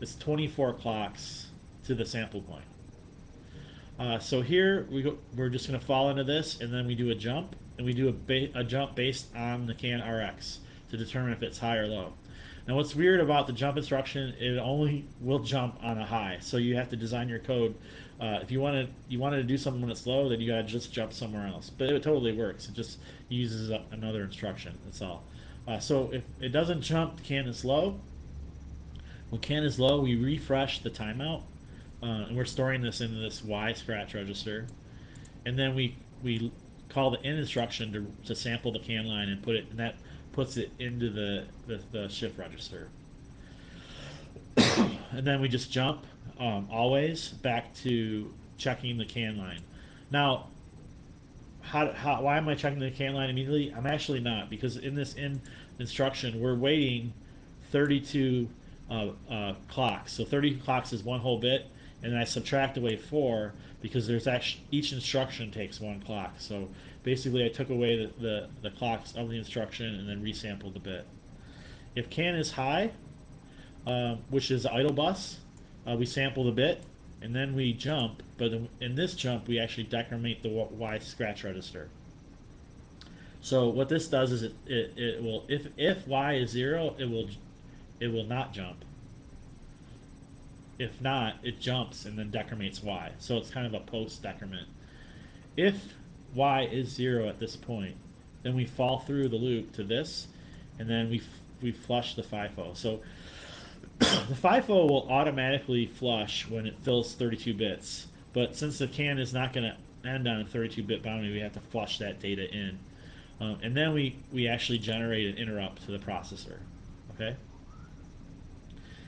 it's 24 clocks to the sample point. Uh, so here we go, we're just going to fall into this and then we do a jump and we do a, a jump based on the CAN RX to determine if it's high or low. Now what's weird about the jump instruction, it only will jump on a high. So you have to design your code. Uh, if you wanted you wanted to do something when it's low, then you gotta just jump somewhere else. But it totally works. It just uses another instruction. That's all. Uh, so if it doesn't jump, CAN is low. When CAN is low, we refresh the timeout, uh, and we're storing this into this Y scratch register, and then we we call the in instruction to, to sample the can line and put it, and that puts it into the, the, the shift register. and then we just jump um, always back to checking the can line. Now, how, how, why am I checking the can line immediately? I'm actually not because in this in instruction we're waiting 32 uh, uh, clocks. So 30 clocks is one whole bit, and then I subtract away four because there's actually each instruction takes one clock. So basically, I took away the, the, the clocks of the instruction and then resampled the bit. If can is high, uh, which is idle bus, uh, we sample the bit and then we jump. But in this jump, we actually decrement the Y scratch register. So what this does is it, it, it will if if Y is zero, it will it will not jump. If not, it jumps and then decrements y. So it's kind of a post decrement. If y is 0 at this point, then we fall through the loop to this, and then we, we flush the FIFO. So the FIFO will automatically flush when it fills 32 bits, but since the can is not going to end on a 32-bit boundary, we have to flush that data in. Um, and then we, we actually generate an interrupt to the processor. Okay?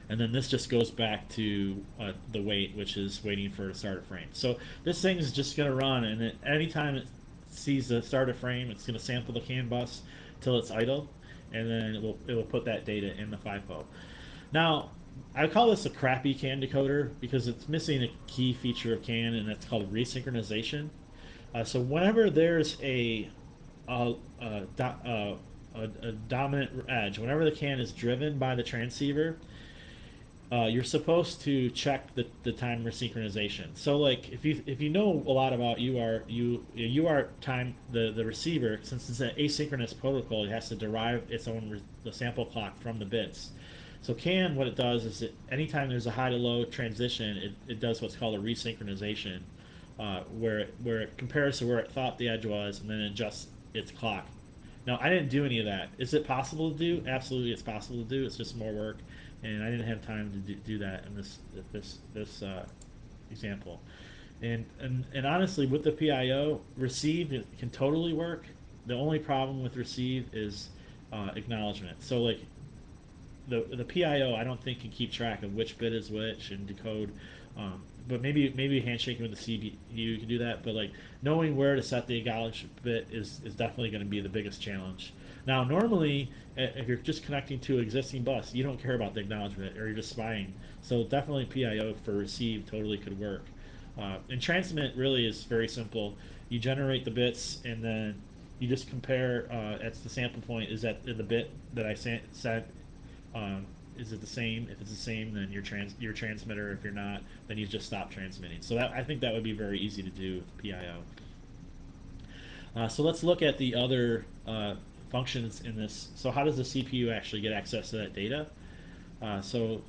And then this just goes back to uh, the wait, which is waiting for a start a frame. So this thing is just going to run, and it, anytime it sees the start frame, it's going to sample the CAN bus till it's idle, and then it will it will put that data in the FIFO. Now, I call this a crappy CAN decoder because it's missing a key feature of CAN, and that's called resynchronization. Uh, so whenever there's a a, a, a, a, dominant edge, whenever the CAN is driven by the transceiver, uh, you're supposed to check the, the time resynchronization. So like if you if you know a lot about UART you UART time the the receiver since it's an asynchronous protocol it has to derive its own the sample clock from the bits. So CAN what it does is it anytime there's a high to low transition it, it does what's called a resynchronization uh, where it, where it compares to where it thought the edge was and then adjusts its clock. Now I didn't do any of that. Is it possible to do? Absolutely, it's possible to do. It's just more work and I didn't have time to do, do that in this this this uh, example. And, and and honestly, with the PIO, receive it can totally work. The only problem with receive is uh, acknowledgement. So like the the PIO, I don't think can keep track of which bit is which and decode. Um, but maybe maybe handshaking with the CPU can do that. But like knowing where to set the acknowledge bit is is definitely going to be the biggest challenge. Now, normally, if you're just connecting to existing bus, you don't care about the acknowledgement, or you're just spying. So definitely PIO for receive totally could work. Uh, and transmit really is very simple. You generate the bits, and then you just compare. Uh, at the sample point, is that the bit that I sent? Um, is it the same? If it's the same, then your trans your transmitter. If you're not, then you just stop transmitting. So that I think that would be very easy to do with PIO. Uh, so let's look at the other uh, functions in this. So how does the CPU actually get access to that data? Uh, so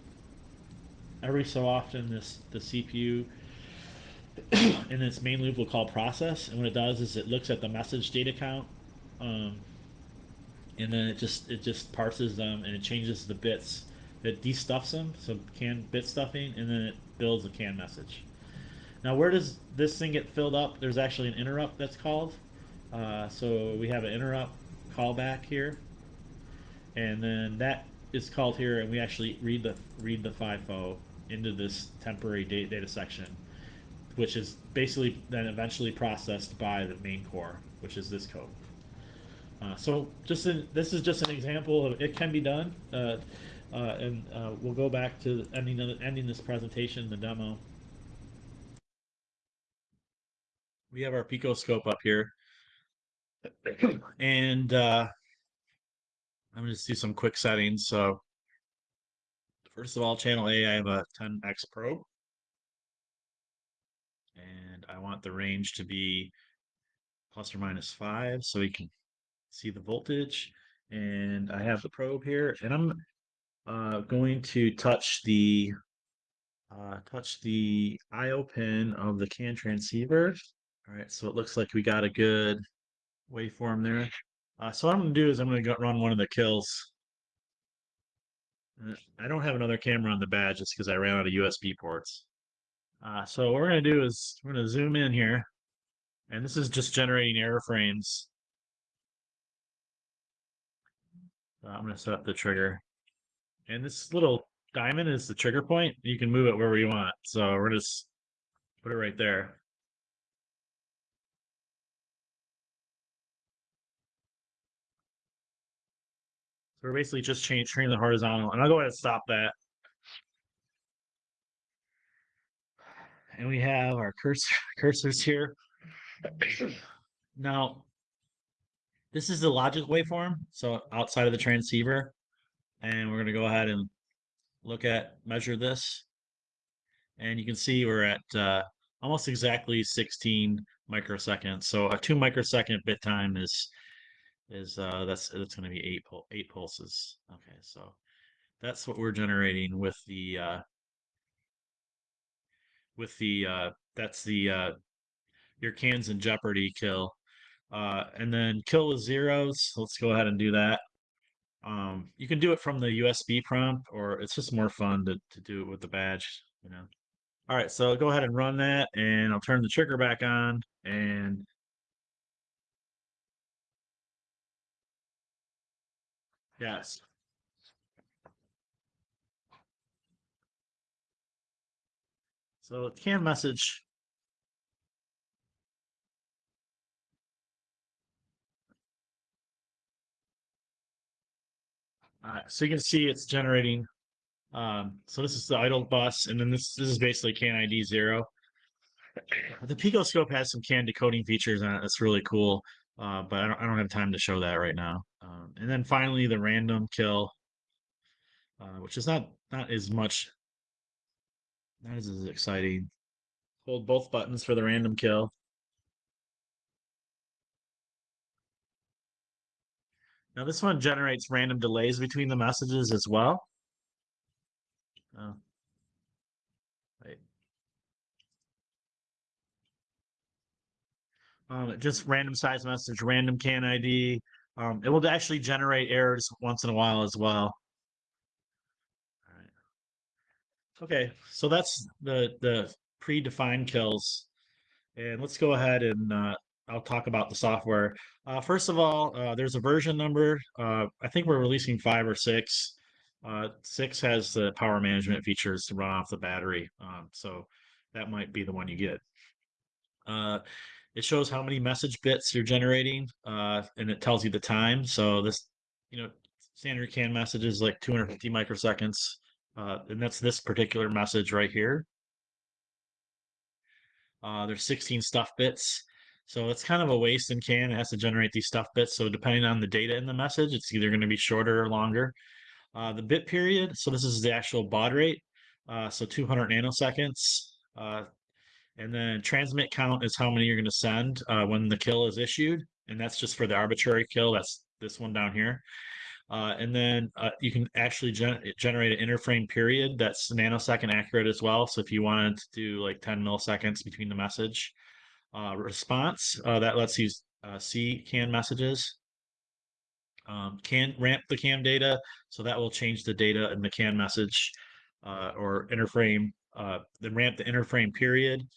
every so often, this the CPU in its main loop will call process, and what it does is it looks at the message data count. Um, and then it just it just parses them and it changes the bits it destuffs them, so can bit stuffing, and then it builds a can message. Now, where does this thing get filled up? There's actually an interrupt that's called. Uh, so we have an interrupt callback here, and then that is called here, and we actually read the read the FIFO into this temporary data, data section, which is basically then eventually processed by the main core, which is this code. Uh, so just in, this is just an example of it can be done. Uh, uh, and uh, we'll go back to ending ending this presentation, the demo. We have our picoscope up here, and uh, I'm going to do some quick settings. So, first of all, channel A, I have a 10x probe, and I want the range to be plus or minus five, so we can see the voltage. And I have the probe here, and I'm uh, going to touch the uh, touch the IO pin of the CAN transceiver. All right, so it looks like we got a good waveform there. Uh, so what I'm going to do is I'm going to go run one of the kills. Uh, I don't have another camera on the badge just because I ran out of USB ports. Uh, so what we're going to do is we're going to zoom in here. And this is just generating error frames. I'm going to set up the trigger. And this little diamond is the trigger point. You can move it wherever you want. So we're just put it right there. So we're basically just change, the horizontal, and I'll go ahead and stop that. And we have our cursor cursors here. Now, this is the logic waveform, so outside of the transceiver and we're going to go ahead and look at measure this and you can see we're at uh, almost exactly 16 microseconds so a two microsecond bit time is is uh that's that's going to be eight pul eight pulses. Okay so that's what we're generating with the uh with the uh that's the uh your cans in jeopardy kill. Uh and then kill with zeros let's go ahead and do that. Um, you can do it from the USB prompt, or it's just more fun to, to do it with the badge, you know. All right, so go ahead and run that, and I'll turn the trigger back on, and yes. So can message Uh, so you can see it's generating. Um, so this is the idle bus, and then this this is basically CAN ID zero. The Picoscope has some CAN decoding features on it. That's really cool, uh, but I don't, I don't have time to show that right now. Um, and then finally the random kill, uh, which is not not as much, not as, as exciting. Hold both buttons for the random kill. Now this one generates random delays between the messages as well. Oh. Wait. Um, just random size message, random can ID. Um, it will actually generate errors once in a while as well. Okay, so that's the the predefined kills. And let's go ahead and uh, I'll talk about the software. Uh, first of all, uh, there's a version number. Uh, I think we're releasing five or six. Uh, six has the power management features to run off the battery. Um, so that might be the one you get. Uh, it shows how many message bits you're generating, uh, and it tells you the time. So this, you know, standard CAN message is like 250 microseconds, uh, and that's this particular message right here. Uh, there's 16 stuff bits. So it's kind of a waste in CAN. It has to generate these stuff bits. So depending on the data in the message, it's either going to be shorter or longer. Uh, the bit period, so this is the actual baud rate. Uh, so 200 nanoseconds. Uh, and then transmit count is how many you're going to send uh, when the kill is issued. And that's just for the arbitrary kill. That's this one down here. Uh, and then uh, you can actually gen generate an interframe period that's nanosecond accurate as well. So if you wanted to do like 10 milliseconds between the message uh, response, uh, that lets you uh, see CAN messages. Um, can ramp the CAN data, so that will change the data in the CAN message uh, or interframe. then ramp the interframe period.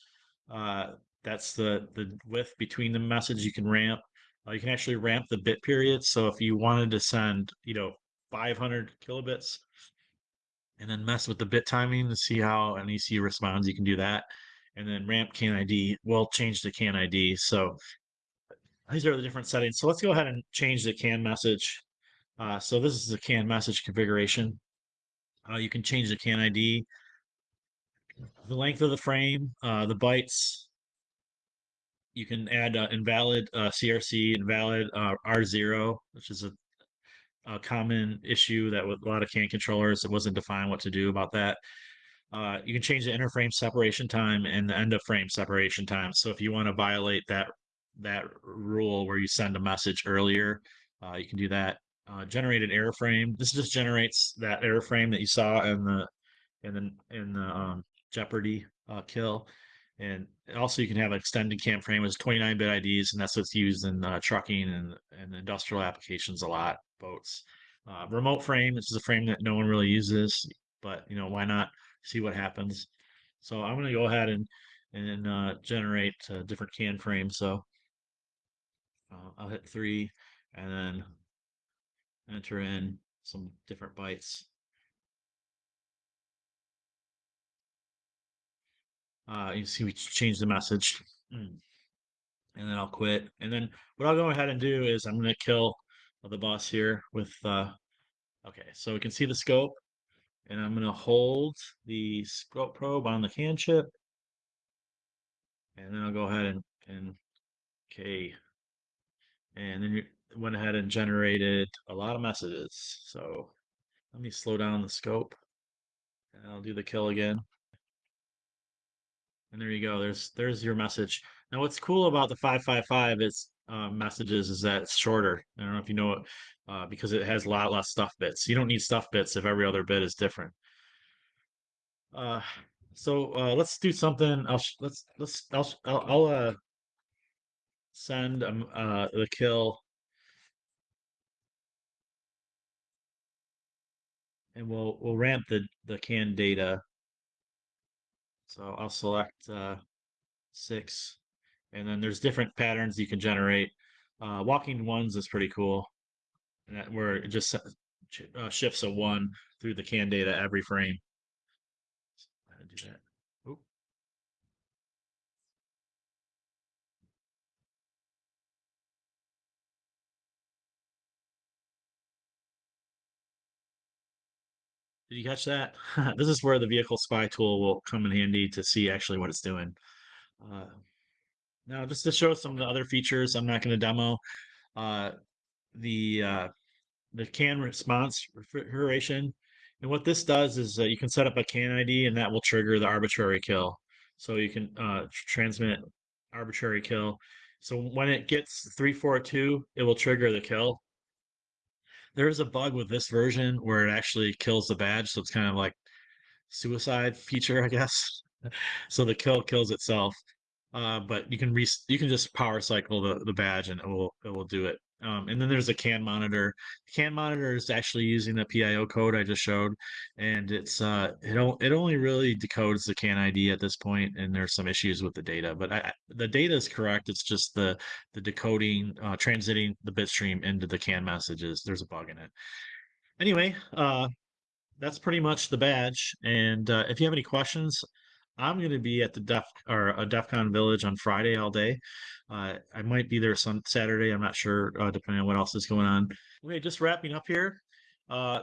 That's the the width between the message you can ramp uh, you can actually ramp the bit period. So if you wanted to send, you know, 500 kilobits and then mess with the bit timing to see how an ECU responds, you can do that. And then ramp CAN ID will change the CAN ID. So these are the different settings. So let's go ahead and change the CAN message. Uh, so this is the CAN message configuration. Uh, you can change the CAN ID, the length of the frame, uh, the bytes, you can add uh, invalid uh, CRC, invalid uh, R0, which is a, a, common issue that with a lot of CAN controllers, it wasn't defined what to do about that. Uh, you can change the interframe separation time and the end of frame separation time. So if you want to violate that that rule where you send a message earlier, uh, you can do that. Generated error frame. This just generates that error frame that you saw in the in the in the um, Jeopardy kill. And also you can have an extended CAN frame with 29 bit IDs, and that's what's used in uh, trucking and, and industrial applications a lot, boats. Uh, remote frame, this is a frame that no one really uses, but you know, why not see what happens? So I'm going to go ahead and, and uh, generate uh, different CAN frames. So uh, I'll hit three and then enter in some different bytes. Uh, you see, we change the message. Mm. And then I'll quit. And then what I'll go ahead and do is I'm going to kill the bus here with, uh, okay, so we can see the scope. And I'm going to hold the scope probe on the CAN chip. And then I'll go ahead and, and okay. And then you went ahead and generated a lot of messages. So let me slow down the scope. And I'll do the kill again. And there you go. There's there's your message. Now, what's cool about the 555 is uh, messages is that it's shorter. I don't know if you know it, uh, because it has a lot less stuff bits. You don't need stuff bits if every other bit is different. Uh, so uh, let's do something. I'll let's let's I'll I'll, uh, send um uh the kill. And we'll we'll ramp the the CAN data so I'll select uh, six, and then there's different patterns you can generate. Uh, walking ones is pretty cool, and that, where it just uh, shifts a one through the CAN data every frame. So do that. Did you catch that? this is where the vehicle spy tool will come in handy to see actually what it's doing. Uh, now, just to show some of the other features, I'm not going to demo uh, the uh, the CAN response refrigeration. And what this does is you can set up a CAN ID, and that will trigger the arbitrary kill. So you can uh, transmit arbitrary kill. So when it gets 342, it will trigger the kill there is a bug with this version where it actually kills the badge, so it's kind of like suicide feature, I guess. so the kill kills itself. Uh, but you can re- you can just power cycle the, the badge and it will it will do it. Um, and then there's a CAN monitor. The CAN monitor is actually using the PIO code I just showed, and it's uh, it, o- it only really decodes the CAN ID at this point, and there's some issues with the data. But I, the data is correct. It's just the the decoding, uh, transiting the bit stream into the CAN messages. There's a bug in it. Anyway, uh, that's pretty much the badge. And uh, if you have any questions I'm going to be at the Def or a DEF CON Village on Friday all day. Uh, I might be there some Saturday. I'm not sure, uh, depending on what else is going on. Okay, just wrapping up here. Uh,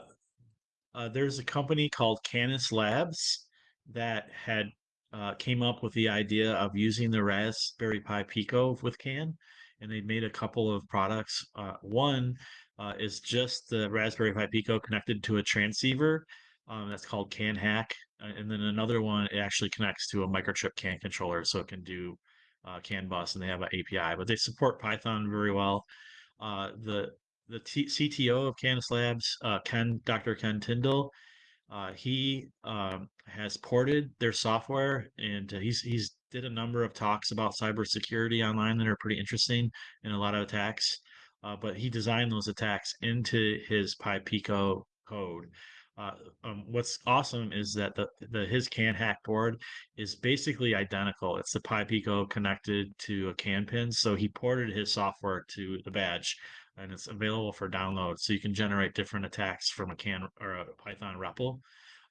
uh, there's a company called Canis Labs that had uh, came up with the idea of using the Raspberry Pi Pico with CAN, and they made a couple of products. Uh, one uh, is just the Raspberry Pi Pico connected to a transceiver. Um, that's called CAN Hack, uh, and then another one it actually connects to a microchip CAN controller, so it can do uh, CAN bus, and they have an API. But they support Python very well. Uh, the the T- CTO of Canis Labs, uh, Ken Dr. Ken Tindell, uh, he um, has ported their software, and uh, he's he's did a number of talks about cybersecurity online that are pretty interesting and a lot of attacks. Uh, but he designed those attacks into his Pi Pico code. Uh, um, what's awesome is that the, the his CAN hack board is basically identical. It's the Pi Pico connected to a CAN pin. So he ported his software to the badge and it's available for download. So you can generate different attacks from a CAN or a Python REPL.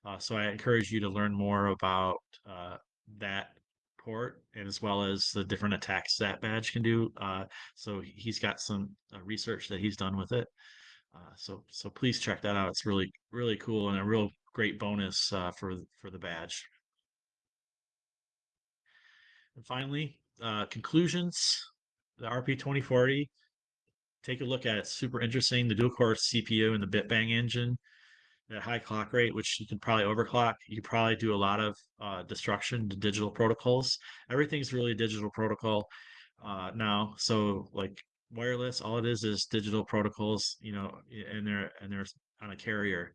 Uh, so I encourage you to learn more about uh, that port and as well as the different attacks that badge can do. Uh, so he's got some uh, research that he's done with it. Uh, so so please check that out. It's really really cool and a real great bonus uh, for for the badge. And finally, uh, conclusions. The RP2040 take a look at it. It's super interesting. The dual core CPU and the BitBang engine at high clock rate, which you can probably overclock. You probably do a lot of uh, destruction to digital protocols. Everything's really digital protocol uh, now. So like wireless, all it is is digital protocols, you know, and they're and they're on a carrier.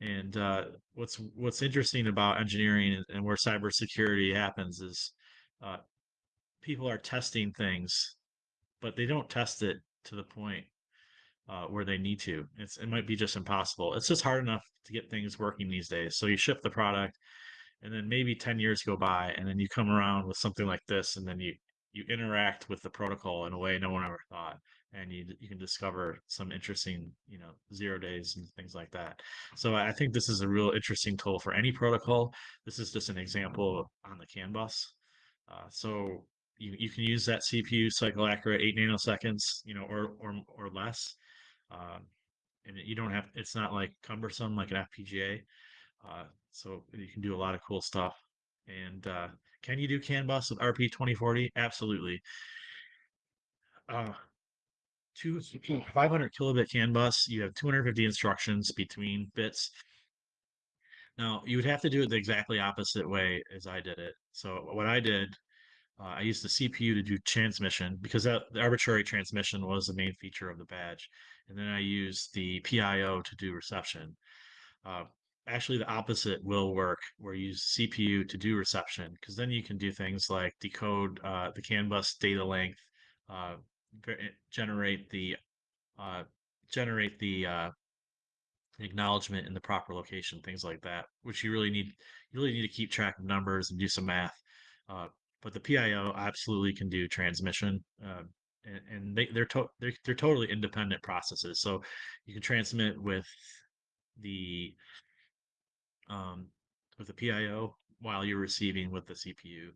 And uh, what's what's interesting about engineering and where cybersecurity happens is uh, people are testing things, but they don't test it to the point uh, where they need to. It's it might be just impossible. It's just hard enough to get things working these days. So you ship the product, and then maybe ten years go by, and then you come around with something like this, and then you you interact with the protocol in a way no one ever thought, and you you can discover some interesting you know zero days and things like that. So I think this is a real interesting tool for any protocol. This is just an example on the CAN bus. Uh, so you, you can use that CPU cycle accurate eight nanoseconds, you know, or or or less. Um, and you don't have it's not like cumbersome like an FPGA. Uh, so you can do a lot of cool stuff. And uh, can you do CAN bus with RP 2040? Absolutely. Uh, two 500 kilobit CAN bus. You have 250 instructions between bits. Now you would have to do it the exactly opposite way as I did it. So what I did uh, I used the CPU to do transmission because that, the arbitrary transmission was the main feature of the badge. And then I used the PIO to do reception. Uh, actually, the opposite will work where you use CPU to do reception because then you can do things like decode uh, the CAN bus data length, uh, generate the uh, generate the uh, acknowledgement in the proper location, things like that, which you really need. You really need to keep track of numbers and do some math. Uh, but the PIO absolutely can do transmission, uh, and, and, they, they're, to, they're they're totally independent processes. So you can transmit with the um, with the PIO while you're receiving with the CPU,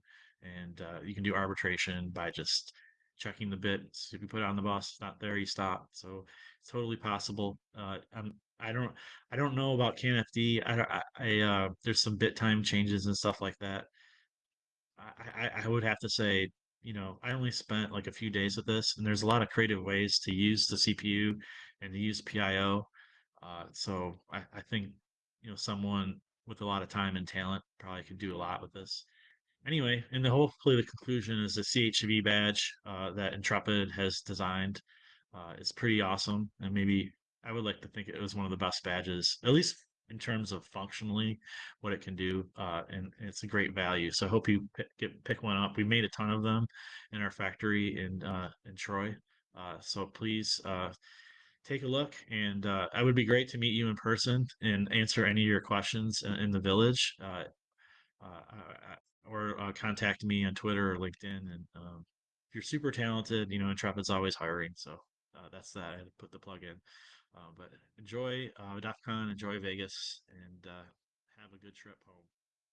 and uh, you can do arbitration by just checking the bits. If you put it on the bus, not there, you stop. So it's totally possible. Uh, I'm, I don't I don't know about CAN FD. I, I, I uh, there's some bit time changes and stuff like that. I, I would have to say, you know, I only spent like a few days with this, and there's a lot of creative ways to use the CPU and to use PIO. Uh, so I, I think, you know, someone with a lot of time and talent probably could do a lot with this. Anyway, and the hopefully the conclusion is the CHV badge uh, that Intrepid has designed uh, is pretty awesome, and maybe I would like to think it was one of the best badges, at least in terms of functionally what it can do uh, and, it's a great value so i hope you pick, get, pick one up we made a ton of them in our factory in uh, in troy uh, so please uh, take a look and uh, it would be great to meet you in person and answer any of your questions in, in the village uh, or contact me on twitter or linkedin and um, if you're super talented you know intrepid's always hiring so that's that i had to put the plug in uh, but enjoy uh, DEF CON, enjoy Vegas, and uh, have a good trip home.